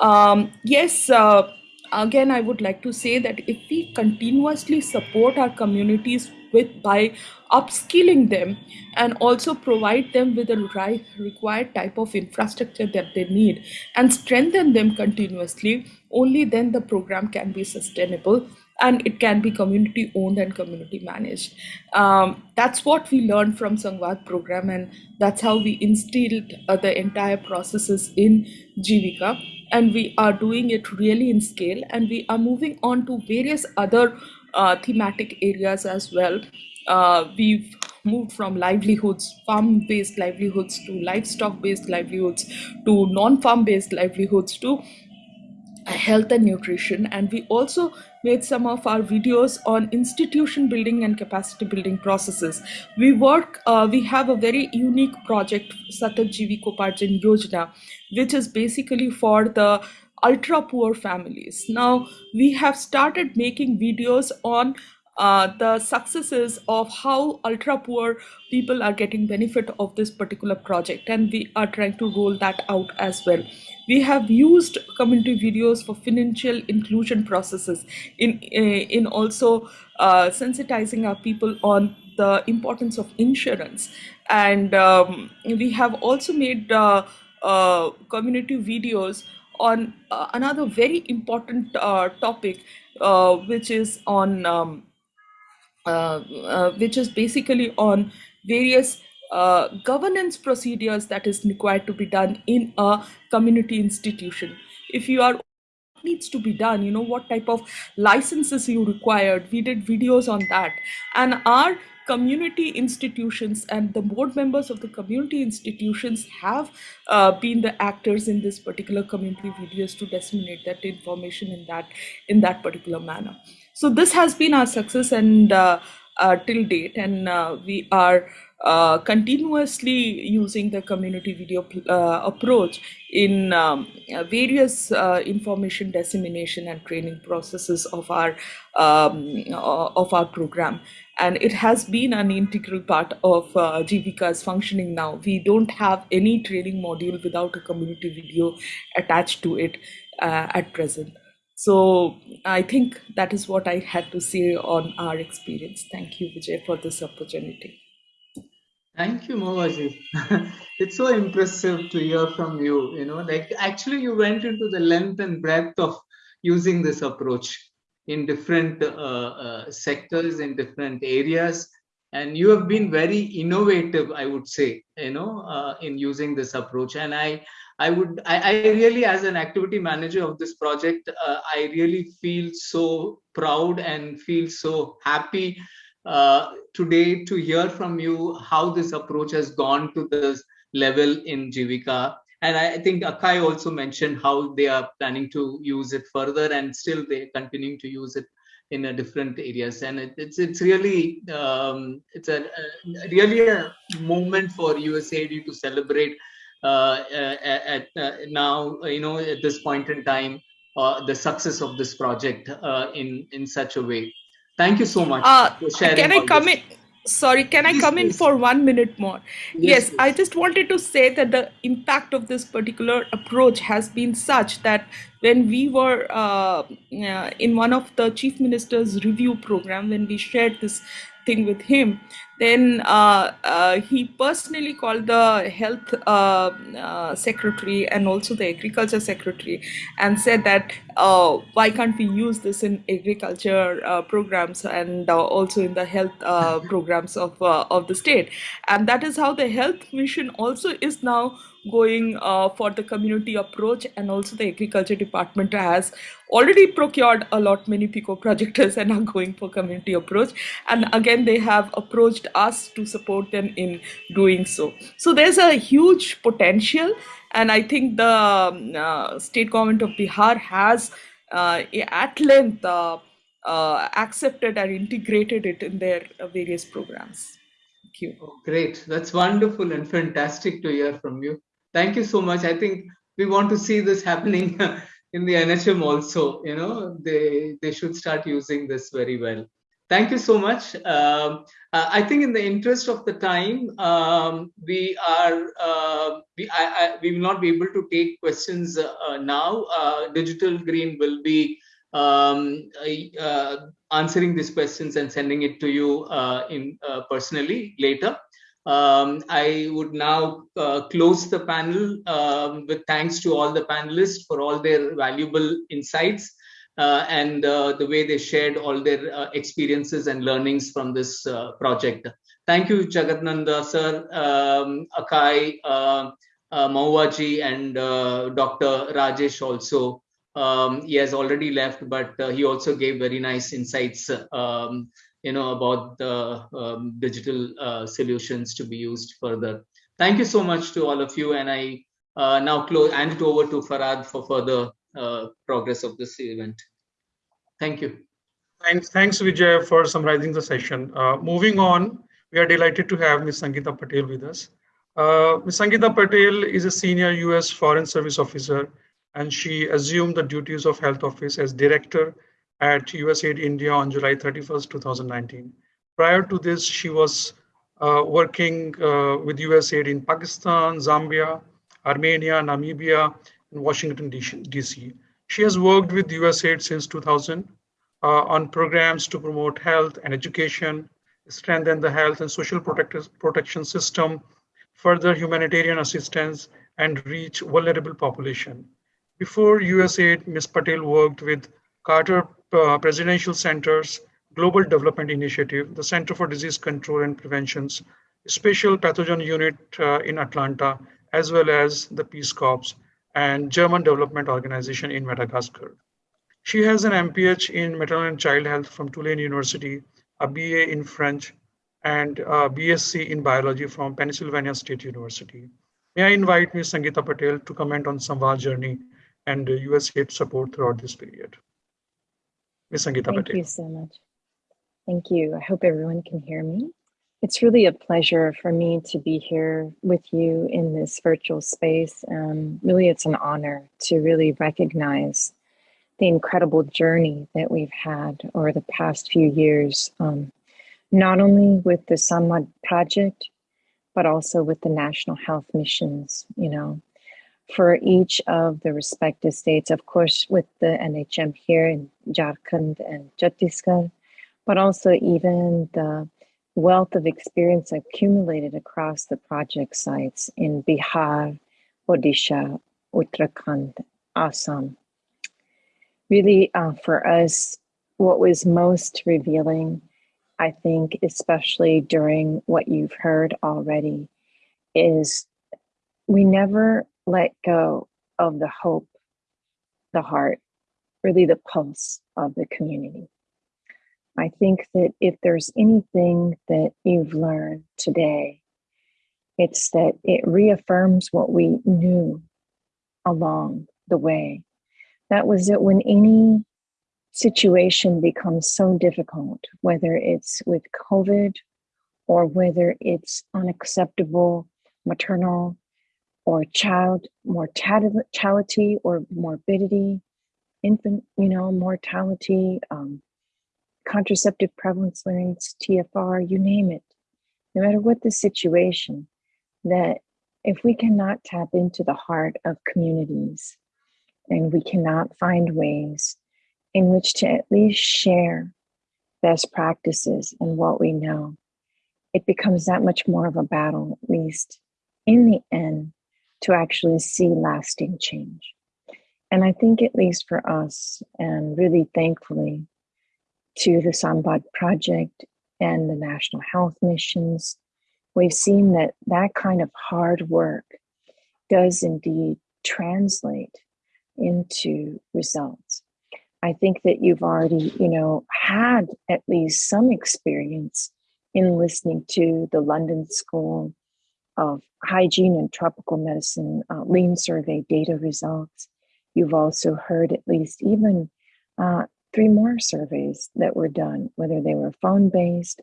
Um, yes uh, again i would like to say that if we continuously support our communities with by upskilling them and also provide them with the right required type of infrastructure that they need and strengthen them continuously only then the program can be sustainable and it can be community owned and community managed. Um, that's what we learned from Samvad program and that's how we instilled uh, the entire processes in Jivika and we are doing it really in scale and we are moving on to various other uh, thematic areas as well. Uh, we've moved from livelihoods, farm-based livelihoods to livestock-based livelihoods to non-farm based livelihoods to health and nutrition and we also made some of our videos on institution building and capacity building processes. We work uh, we have a very unique project satat jivikoparjan yojana which is basically for the ultra poor families. Now we have started making videos on uh, the successes of how ultra poor people are getting benefit of this particular project and we are trying to roll that out as well we have used community videos for financial inclusion processes in eh, in also uh, sensitizing our people on the importance of insurance. And um, we have also made uh, uh, community videos on uh, another very important uh, topic uh, which is on um, which is basically on various governance procedures that is required to be done in a community institution. If you are what needs to be done you know what type of licenses you required we did videos on that. And our community institutions and the board members of the community institutions have uh, been the actors in this particular community videos to disseminate that information in that in that particular manner. So this has been our success and uh, uh, till date. And uh, we are uh, continuously using the community video uh, approach in um, uh, various uh, information dissemination and training processes of our um, uh, of our program and it has been an integral part of uh, Jivika's functioning now. We don't have any training module without a community video attached to it at present. So I think that is what I had to say on our experience. Thank you, Vijay, for this opportunity. Thank you, Mahuaji. [LAUGHS] it's so impressive to hear from you. You know, like actually, you went into the length and breadth of using this approach in different uh, uh, sectors, in different areas, and you have been very innovative. I would say, you know, uh, in using this approach. And I, I would, I, I really, as an activity manager of this project, uh, I really feel so proud and feel so happy uh, today to hear from you how this approach has gone to this level in Jivika and I think Akai also mentioned how they are planning to use it further, and still they're continuing to use it in a different areas. And it, it's it's really um, it's a, a, really a moment for USAID to celebrate uh, at, uh, now you know at this point in time uh, the success of this project uh, in in such a way. Thank you so much uh, Can I come this. in? sorry can i come in for one minute more yes, yes i just wanted to say that the impact of this particular approach has been such that when we were uh, in one of the chief minister's review program when we shared this thing with him. Then uh, uh, he personally called the health uh, uh secretary and also the agriculture secretary and said that uh, why can't we use this in agriculture uh, programs and also in the health programs of of the state? And that is how the health mission also is now going uh, for the community approach and also the agriculture department has already procured a lot many pico projectors [LAUGHS] and are going for community approach. And again they have approached us to support them in doing so. So there's a huge potential. And i think the um, uh, state government of bihar has uh, at length uh, uh, accepted and integrated it in their uh, various programs. Thank you. Oh, great. That's wonderful and fantastic to hear from you thank you so much. I think we want to see this happening [LAUGHS] in the NHM also. You know, they they should start using this very well. Thank you so much. Um, uh, I think in the interest of the time, um, we are uh, we I, I, we will not be able to take questions uh, now. Uh, Digital Green will be um, uh, answering these questions and sending it to you uh, in personally later. Um, I would now uh, close the panel um, with thanks to all the panelists for all their valuable insights uh, and uh, the way they shared all their uh, experiences and learnings from this uh, project. Thank you, Jagadananda sir, um, Akai, uh, Mahuaji, and Dr. Rajesh also. Um, he has already left, but he also gave very nice insights um, you know about the um, digital uh, solutions to be used further. Thank you so much to all of you, and I uh, now close hand it over to Farhad for further uh, progress of this event. Thank you. Thanks, thanks Vijay for summarizing the session. Uh, moving on, we are delighted to have Ms. Sangeeta Patel with us. Uh, Ms. Sangeeta Patel is a senior US Foreign Service officer, and she assumed the duties of Health Office as Director at USAID India on July 31st, 2019. Prior to this, she was uh, working uh, with USAID in Pakistan, Zambia, Armenia, Namibia, and Washington, DC. She has worked with USAID since 2000 uh, on programs to promote health and education, strengthen the health and social protect protection system, further humanitarian assistance, and reach vulnerable population. Before USAID, Ms. Patel worked with Carter uh, Presidential Center's Global Development Initiative, the Center for Disease Control and Prevention's Special Pathogen Unit uh, in Atlanta, as well as the Peace Corps and German Development Organization in Madagascar. She has an MPH in Maternal and Child Health from Tulane University, a BA in French, and a BSc in Biology from Pennsylvania State University. May I invite Ms. Sangeeta Patel to comment on Samvad journey and USAID support throughout this period. Ms. Sangeeta Thank you so much. Thank you. I hope everyone can hear me. It's really a pleasure for me to be here with you in this virtual space. Um, really, it's an honor to really recognize the incredible journey that we've had over the past few years, um, not only with the Samvad project, but also with the national health missions. You know, for each of the respective states, of course, with the NHM here in Jharkhand and Chhattisgarh, but also even the wealth of experience accumulated across the project sites in Bihar, Odisha, Uttarakhand, Assam. Really, uh, for us, what was most revealing, I think, especially during what you've heard already, is we never let go of the hope, the heart, really the pulse of the community. I think that if there's anything that you've learned today, it's that it reaffirms what we knew along the way. That was that when any situation becomes so difficult, whether it's with COVID or whether it's unacceptable maternal or child mortality or morbidity, infant, you know, mortality, um, contraceptive prevalence rates, TFR, you name it. No matter what the situation, that if we cannot tap into the heart of communities and we cannot find ways in which to at least share best practices and what we know, it becomes that much more of a battle, at least in the end, to actually see lasting change. And I think, at least for us, and really thankfully to the Samvad Project and the National Health Missions, we've seen that that kind of hard work does indeed translate into results. I think that you've already, you know, had at least some experience in listening to the London School of Hygiene and Tropical Medicine uh, Endline Survey data results. You've also heard at least even uh, three more surveys that were done, whether they were phone based,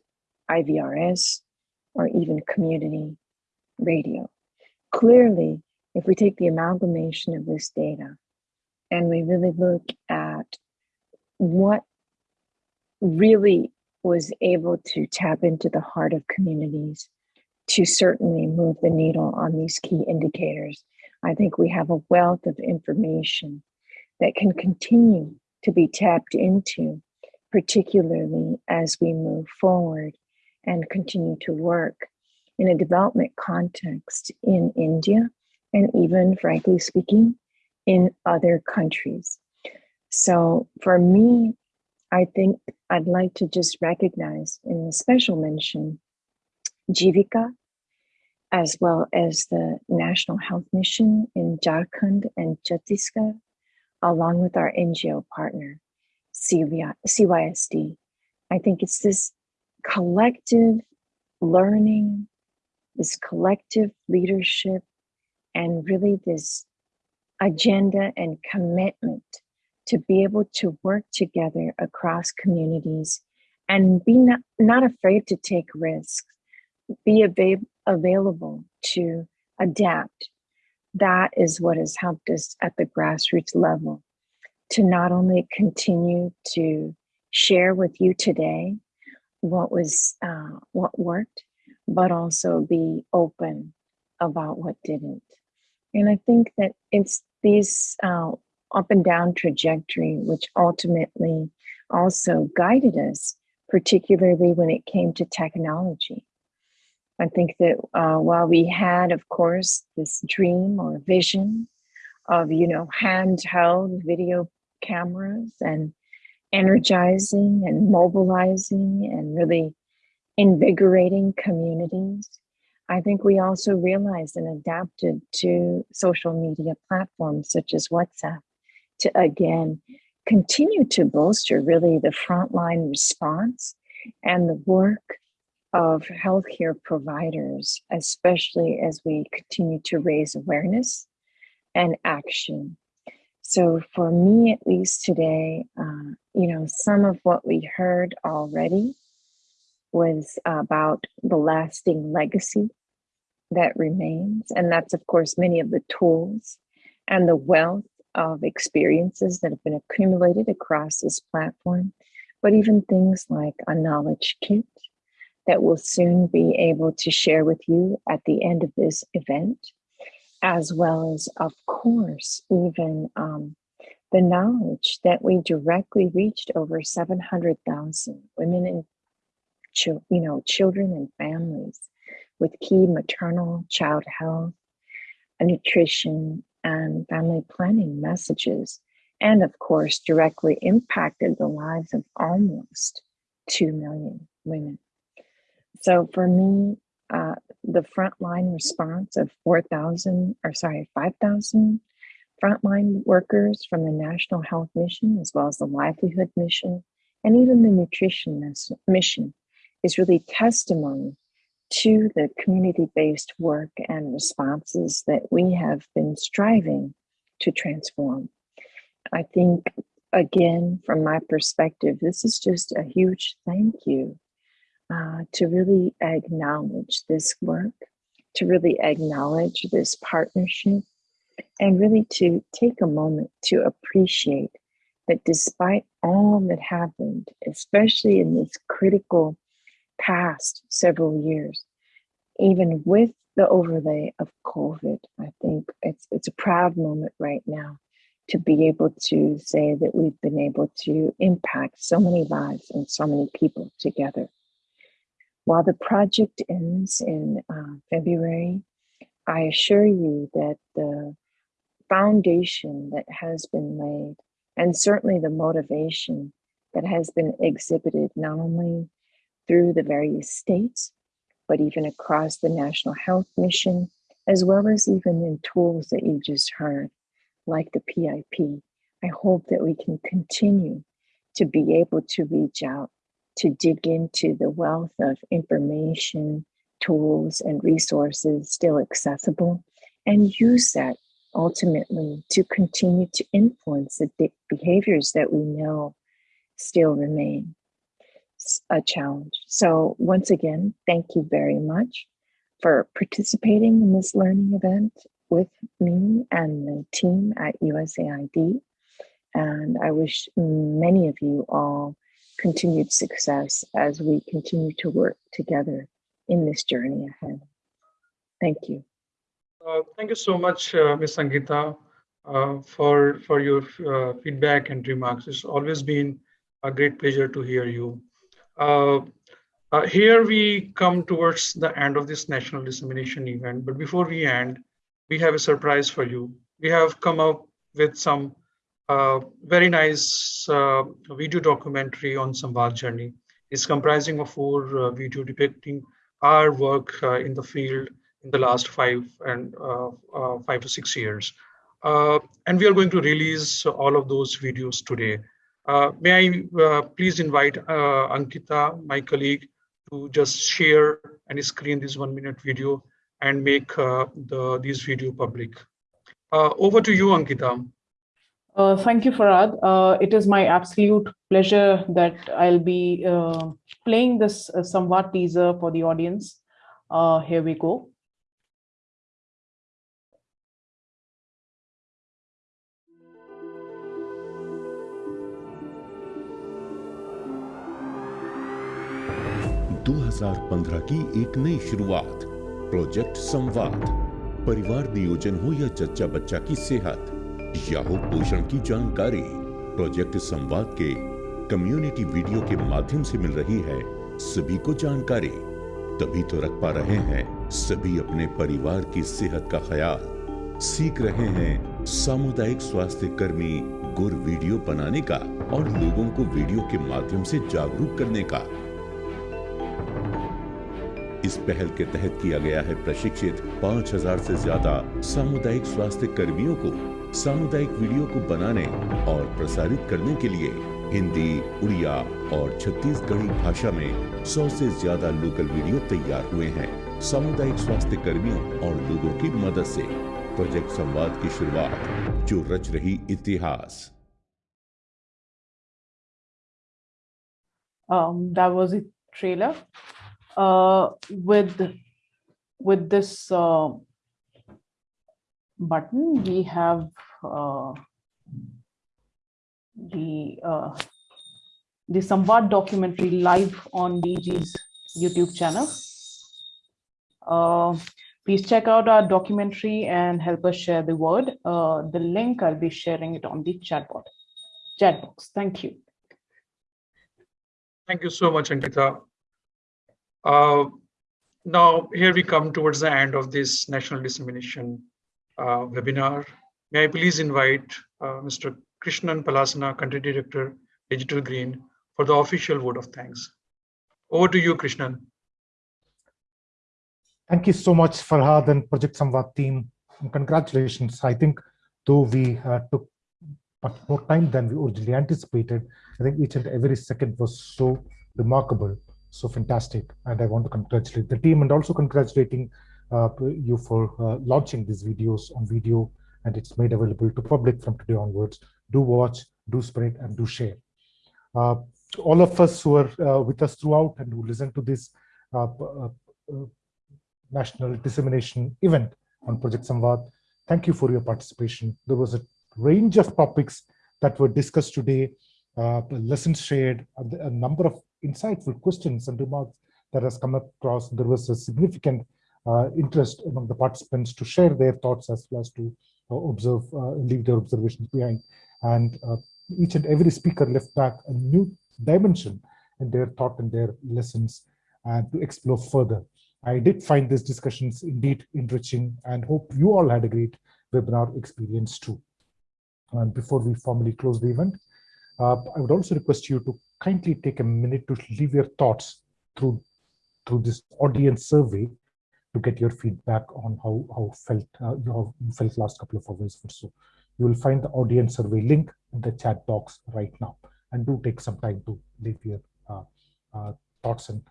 IVRS, or even community radio. Clearly, if we take the amalgamation of this data and we really look at what really was able to tap into the heart of communities to certainly move the needle on these key indicators. I think we have a wealth of information that can continue to be tapped into, particularly as we move forward and continue to work in a development context in India and even, frankly speaking, in other countries. So for me, I think I'd like to just recognize in a special mention Jivika, as well as the National Health Mission in Jharkhand and Chhattisgarh, along with our NGO partner, CYSD. I think it's this collective learning, this collective leadership, and really this agenda and commitment to be able to work together across communities and be not, not afraid to take risks, be available to adapt. That is what has helped us at the grassroots level to not only continue to share with you today what was uh, what worked, but also be open about what didn't. And I think that it's these uh, up and down trajectory, which ultimately also guided us, particularly when it came to technology. I think that uh, while we had, of course, this dream or vision of, you know, handheld video cameras and energizing and mobilizing and really invigorating communities, I think we also realized and adapted to social media platforms such as WhatsApp to again continue to bolster really the frontline response and the work of healthcare providers, especially as we continue to raise awareness and action. So, for me, at least today, uh, you know, some of what we heard already was about the lasting legacy that remains. And that's, of course, many of the tools and the wealth of experiences that have been accumulated across this platform, but even things like a knowledge kit that we'll soon be able to share with you at the end of this event, as well as, of course, even um, the knowledge that we directly reached over 700,000 women and you know children and families with key maternal child health, nutrition, and family planning messages, and of course, directly impacted the lives of almost 2 million women. So for me, uh, the frontline response of 4,000, or sorry, 5,000 frontline workers from the National Health Mission, as well as the Livelihood Mission, and even the Nutrition Mission, is really testimony to the community based work and responses that we have been striving to transform. I think, again, from my perspective, this is just a huge thank you uh, to really acknowledge this work, to really acknowledge this partnership, and really to take a moment to appreciate that despite all that happened, especially in this critical past several years, even with the overlay of COVID, I think it's it's a proud moment right now to be able to say that we've been able to impact so many lives and so many people together. While the project ends in uh, February, I assure you that the foundation that has been laid, and certainly the motivation that has been exhibited not only through the various states, but even across the National Health Mission, as well as even in tools that you just heard, like the PIP. I hope that we can continue to be able to reach out, to dig into the wealth of information, tools, and resources still accessible, and use that ultimately to continue to influence the behaviors that we know still remain a challenge. So once again, thank you very much for participating in this learning event with me and the team at USAID. And I wish many of you all continued success as we continue to work together in this journey ahead. Thank you. Uh, thank you so much, uh, Ms. Sangeeta, uh, for, for your uh, feedback and remarks. It's always been a great pleasure to hear you. Uh, uh, here we come towards the end of this national dissemination event, but before we end, we have a surprise for you. We have come up with some uh, very nice uh, video documentary on Samvad journey. It's comprising of four uh, video depicting our work uh, in the field in the last five and uh, uh, five to six years. and we are going to release all of those videos today. may I please invite Ankita, my colleague, to just share and screen this one minute video and make the these video public. Over to you, Ankita. Uh, thank you, Farhad. Uh, it is my absolute pleasure that I'll be uh, playing this uh, Samvad teaser for the audience. here we go. पंद्रह की एक नई शुरुआत project संवाद परिवार नियोजन हो या जच्चा बच्चा की सेहत या हो पोषण की जानकारी प्रोजेक्ट संवाद के कम्युनिटी वीडियो के माध्यम से मिल रही है। सभी को जानकारी। तभी तो रख पा रहे हैं सभी अपने परिवार की सेहत का ख्याल। सीख रहे हैं सामुदायिक स्वास्थ्य कर्मी गुर वीडियो बनाने का और लोगों को वीडियो के माध्यम से जागरूक करने का। इस पहल के तहत किया गया है प्रशिक्षित 5000 से ज़्यादा सामुदायिक स्वास्थ्य कर्मियों को। सामुदायिक वीडियो को बनाने और प्रसारित करने के लिए हिंदी उड़िया और छत्तीसगढ़ी भाषा में 100 से ज़्यादा लोकल वीडियो तैयार हुए हैं सामुदायिक स्वास्थ्य कर्मियों और लोगों की मदद से प्रोजेक्ट संवाद की शुरुआत जो रच रही इतिहास Um, that was a trailer. uh, with with this uh, button, we have uh, the uh, the Samvad documentary live on DG's YouTube channel. Uh, please check out our documentary and help us share the word. Uh, the link, I'll be sharing it on the chat box. Chat box. Thank you. Thank you so much, Ankita. Uh, now, here we come towards the end of this national dissemination webinar. May I please invite uh, Mr. Krishnan Pallassana, Country Director, Digital Green, for the official vote of thanks. Over to you, Krishnan. Thank you so much, Farhad and Project Samvad team. And congratulations. I think though we uh, took much more time than we originally anticipated, I think each and every second was so remarkable so fantastic. And I want to congratulate the team and also congratulating uh, you for uh, launching these videos on video and it's made available to public from today onwards. Do watch, do spread, and do share. Uh, all of us who are uh, with us throughout and who listen to this uh, uh, uh, national dissemination event on Project Samvad, thank you for your participation. There was a range of topics that were discussed today, lessons shared, a number of insightful questions and remarks that has come across. There was a significant uh, interest among the participants to share their thoughts as well as to uh, observe, uh, leave their observations behind. And each and every speaker left back a new dimension in their thought and their lessons and to explore further. I did find these discussions indeed enriching and hope you all had a great webinar experience too. And before we formally close the event, uh, I would also request you to kindly take a minute to leave your thoughts through through this audience survey to get your feedback on how how felt uh, you felt last couple of hours or so. You will find the audience survey link in the chat box right now, and do take some time to leave your uh, uh, thoughts and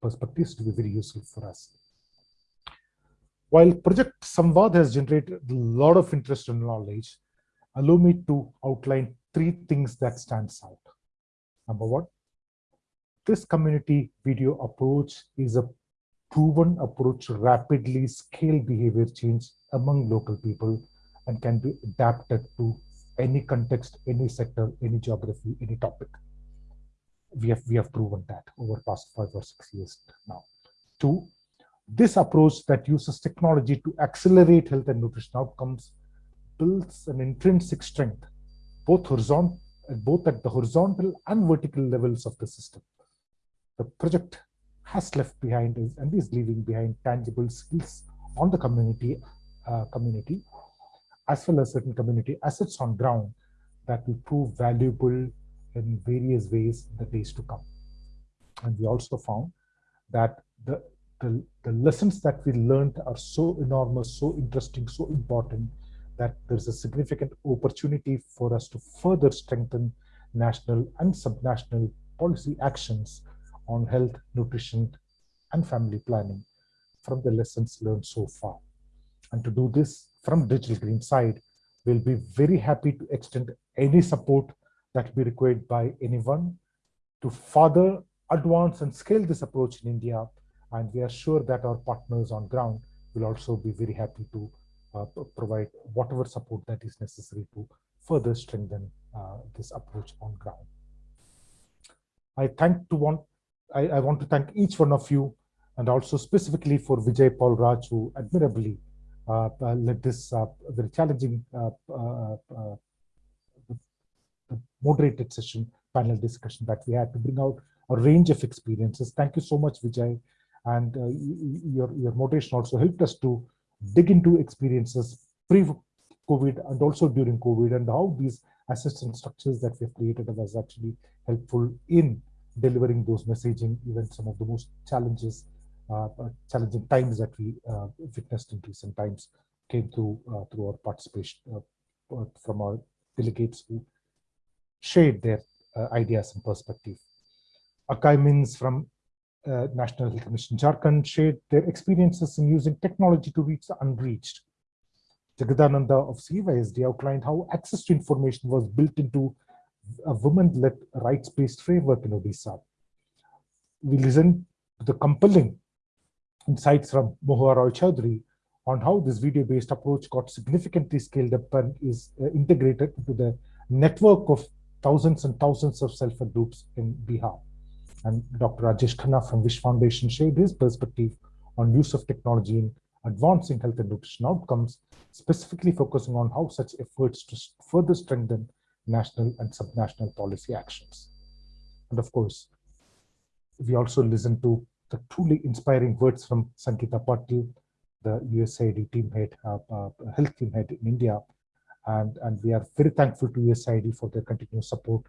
perspectives to be very useful for us. While Project Samvad has generated a lot of interest and knowledge, allow me to outline three things that stands out. Number one, this community video approach is a proven approach rapidly scale behavior change among local people and can be adapted to any context, any sector, any geography, any topic. We have, we have proven that over past five or six years now. Two, this approach that uses technology to accelerate health and nutrition outcomes builds an intrinsic strength, both horizontal, both at the horizontal and vertical levels of the system. The project has left behind is, and is leaving behind tangible skills on the community uh, community as well as certain community assets on ground that will prove valuable in various ways in the days to come. And we also found that the, the, the lessons that we learned are so enormous, so interesting, so important that there's a significant opportunity for us to further strengthen national and subnational policy actions on health, nutrition, and family planning from the lessons learned so far. And to do this from Digital Green side, we'll be very happy to extend any support that be required by anyone to further advance and scale this approach in India. And we are sure that our partners on ground will also be very happy to uh, provide whatever support that is necessary to further strengthen uh, this approach on ground. I thank to want I, I, want to thank each one of you and also specifically for Vijay Paul Raj who admirably uh, uh, led this uh, very challenging moderated session, panel discussion that we had to bring out a range of experiences. Thank you so much, Vijay. And your, your moderation also helped us to dig into experiences pre-COVID and also during COVID and how these assistance structures that we've created was actually helpful in delivering those messaging, even some of the most challenges uh, uh, challenging times that we uh, witnessed in recent times came through through our participation from our delegates who shared their ideas and perspective. Akai from uh, National Health Commission Jharkhand shared their experiences in using technology to reach the unreached. Jagadananda of CYSD outlined how access to information was built into a women-led rights-based framework in Odisha. We listened to the compelling insights from Mahua Roy Chaudhary on how this video-based approach got significantly scaled up and is uh, integrated into the network of thousands and thousands of self-help groups in Bihar. And Dr. Rajesh Khanna from Wish Foundation shared his perspective on use of technology in advancing health and nutrition outcomes, specifically focusing on how such efforts to further strengthen national and subnational policy actions. And of course, we also listen to the truly inspiring words from Sangeeta Patel, the USAID team head, uh, uh, health team head in India. And, and we are very thankful to USAID for their continued support.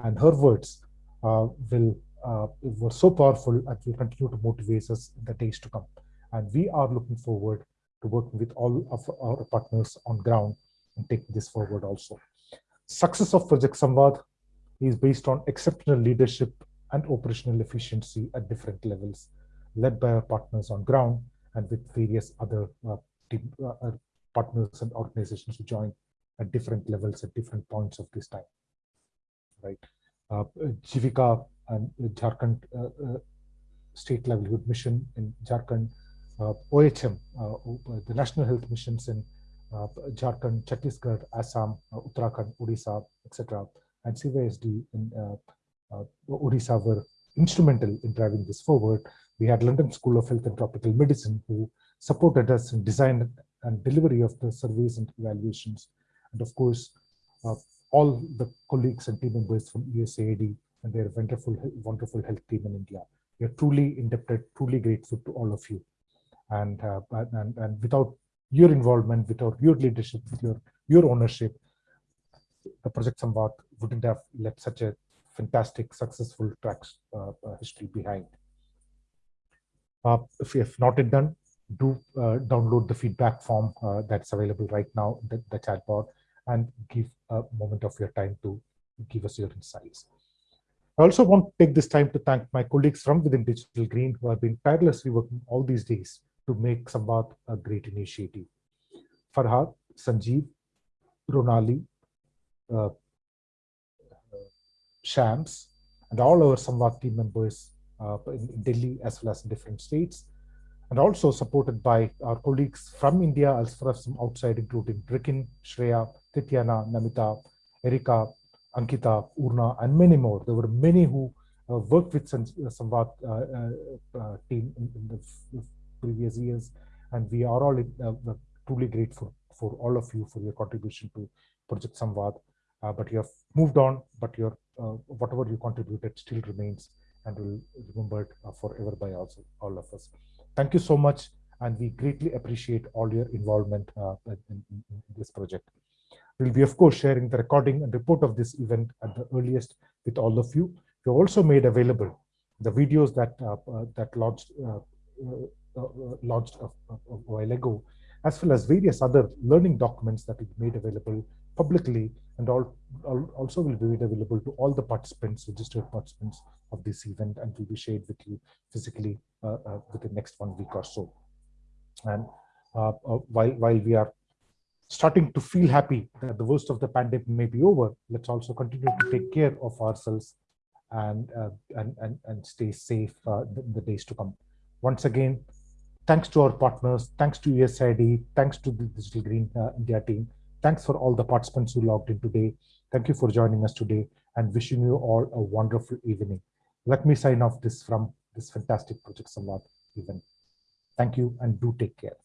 And her words uh, will uh, were so powerful and will continue to motivate us in the days to come. And we are looking forward to working with all of our partners on ground and taking this forward also. Success of Project Samvad is based on exceptional leadership and operational efficiency at different levels, led by our partners on ground and with various other uh, team, uh, uh partners and organizations who join at different levels at different points of this time. Right, uh, Jivika and Jharkhand uh, uh, State Livelihood Mission in Jharkhand, OHM, the National Health Missions in uh, Jharkhand, Chhattisgarh, Assam, Uttarakhand, Odisha, etc., and CYSD in Odisha were instrumental in driving this forward. We had London School of Health and Tropical Medicine who supported us in design and delivery of the surveys and evaluations. And of course, uh, all the colleagues and team members from USAID and their wonderful, wonderful health team in India. We are truly indebted, truly grateful to all of you. And, uh, and, and without your involvement, without your leadership, with your, your ownership, the Project Samvad wouldn't have left such a fantastic, successful tracks uh, uh, history behind. Uh, if you have not yet done, do uh, download the feedback form uh, that's available right now, the, the chatbot, and give a moment of your time to give us your insights. I also want to take this time to thank my colleagues from within Digital Green who have been tirelessly working all these days to make Samvad a great initiative. Farhad, Sanjeev, Ronali, uh, Shams, and all our Samvad team members uh, in, Delhi as well as different states and also supported by our colleagues from India as well as from outside, including Rikin, Shreya, Tityana, Namita, Erika, Ankita, Urna, and many more. There were many who uh, worked with Samvad uh, uh, uh, team in, in, the previous years, and we are all uh, truly grateful for all of you for your contribution to Project Samvad. Uh, but you have moved on, but your whatever you contributed still remains and will be remembered forever by also all of us. Thank you so much, and we greatly appreciate all your involvement in, in, in this project. We'll be, of course, sharing the recording and report of this event at the earliest with all of you. We also made available the videos that uh, uh, that launched uh, launched a, a, while ago, as well as various other learning documents that we made available publicly, and all, all, also will be made available to all the participants, registered participants of this event, and will be shared with you physically uh, uh, within next one week or so. And uh, while while we are starting to feel happy that the worst of the pandemic may be over, let's also continue to take care of ourselves and uh, and, and and stay safe uh, in the days to come. Once again, thanks to our partners, thanks to USAID, thanks to the Digital Green uh, India team, thanks for all the participants who logged in today. Thank you for joining us today and wishing you all a wonderful evening. Let me sign off this from this fantastic Project Samvad event. Thank you and do take care.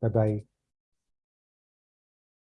Bye-bye.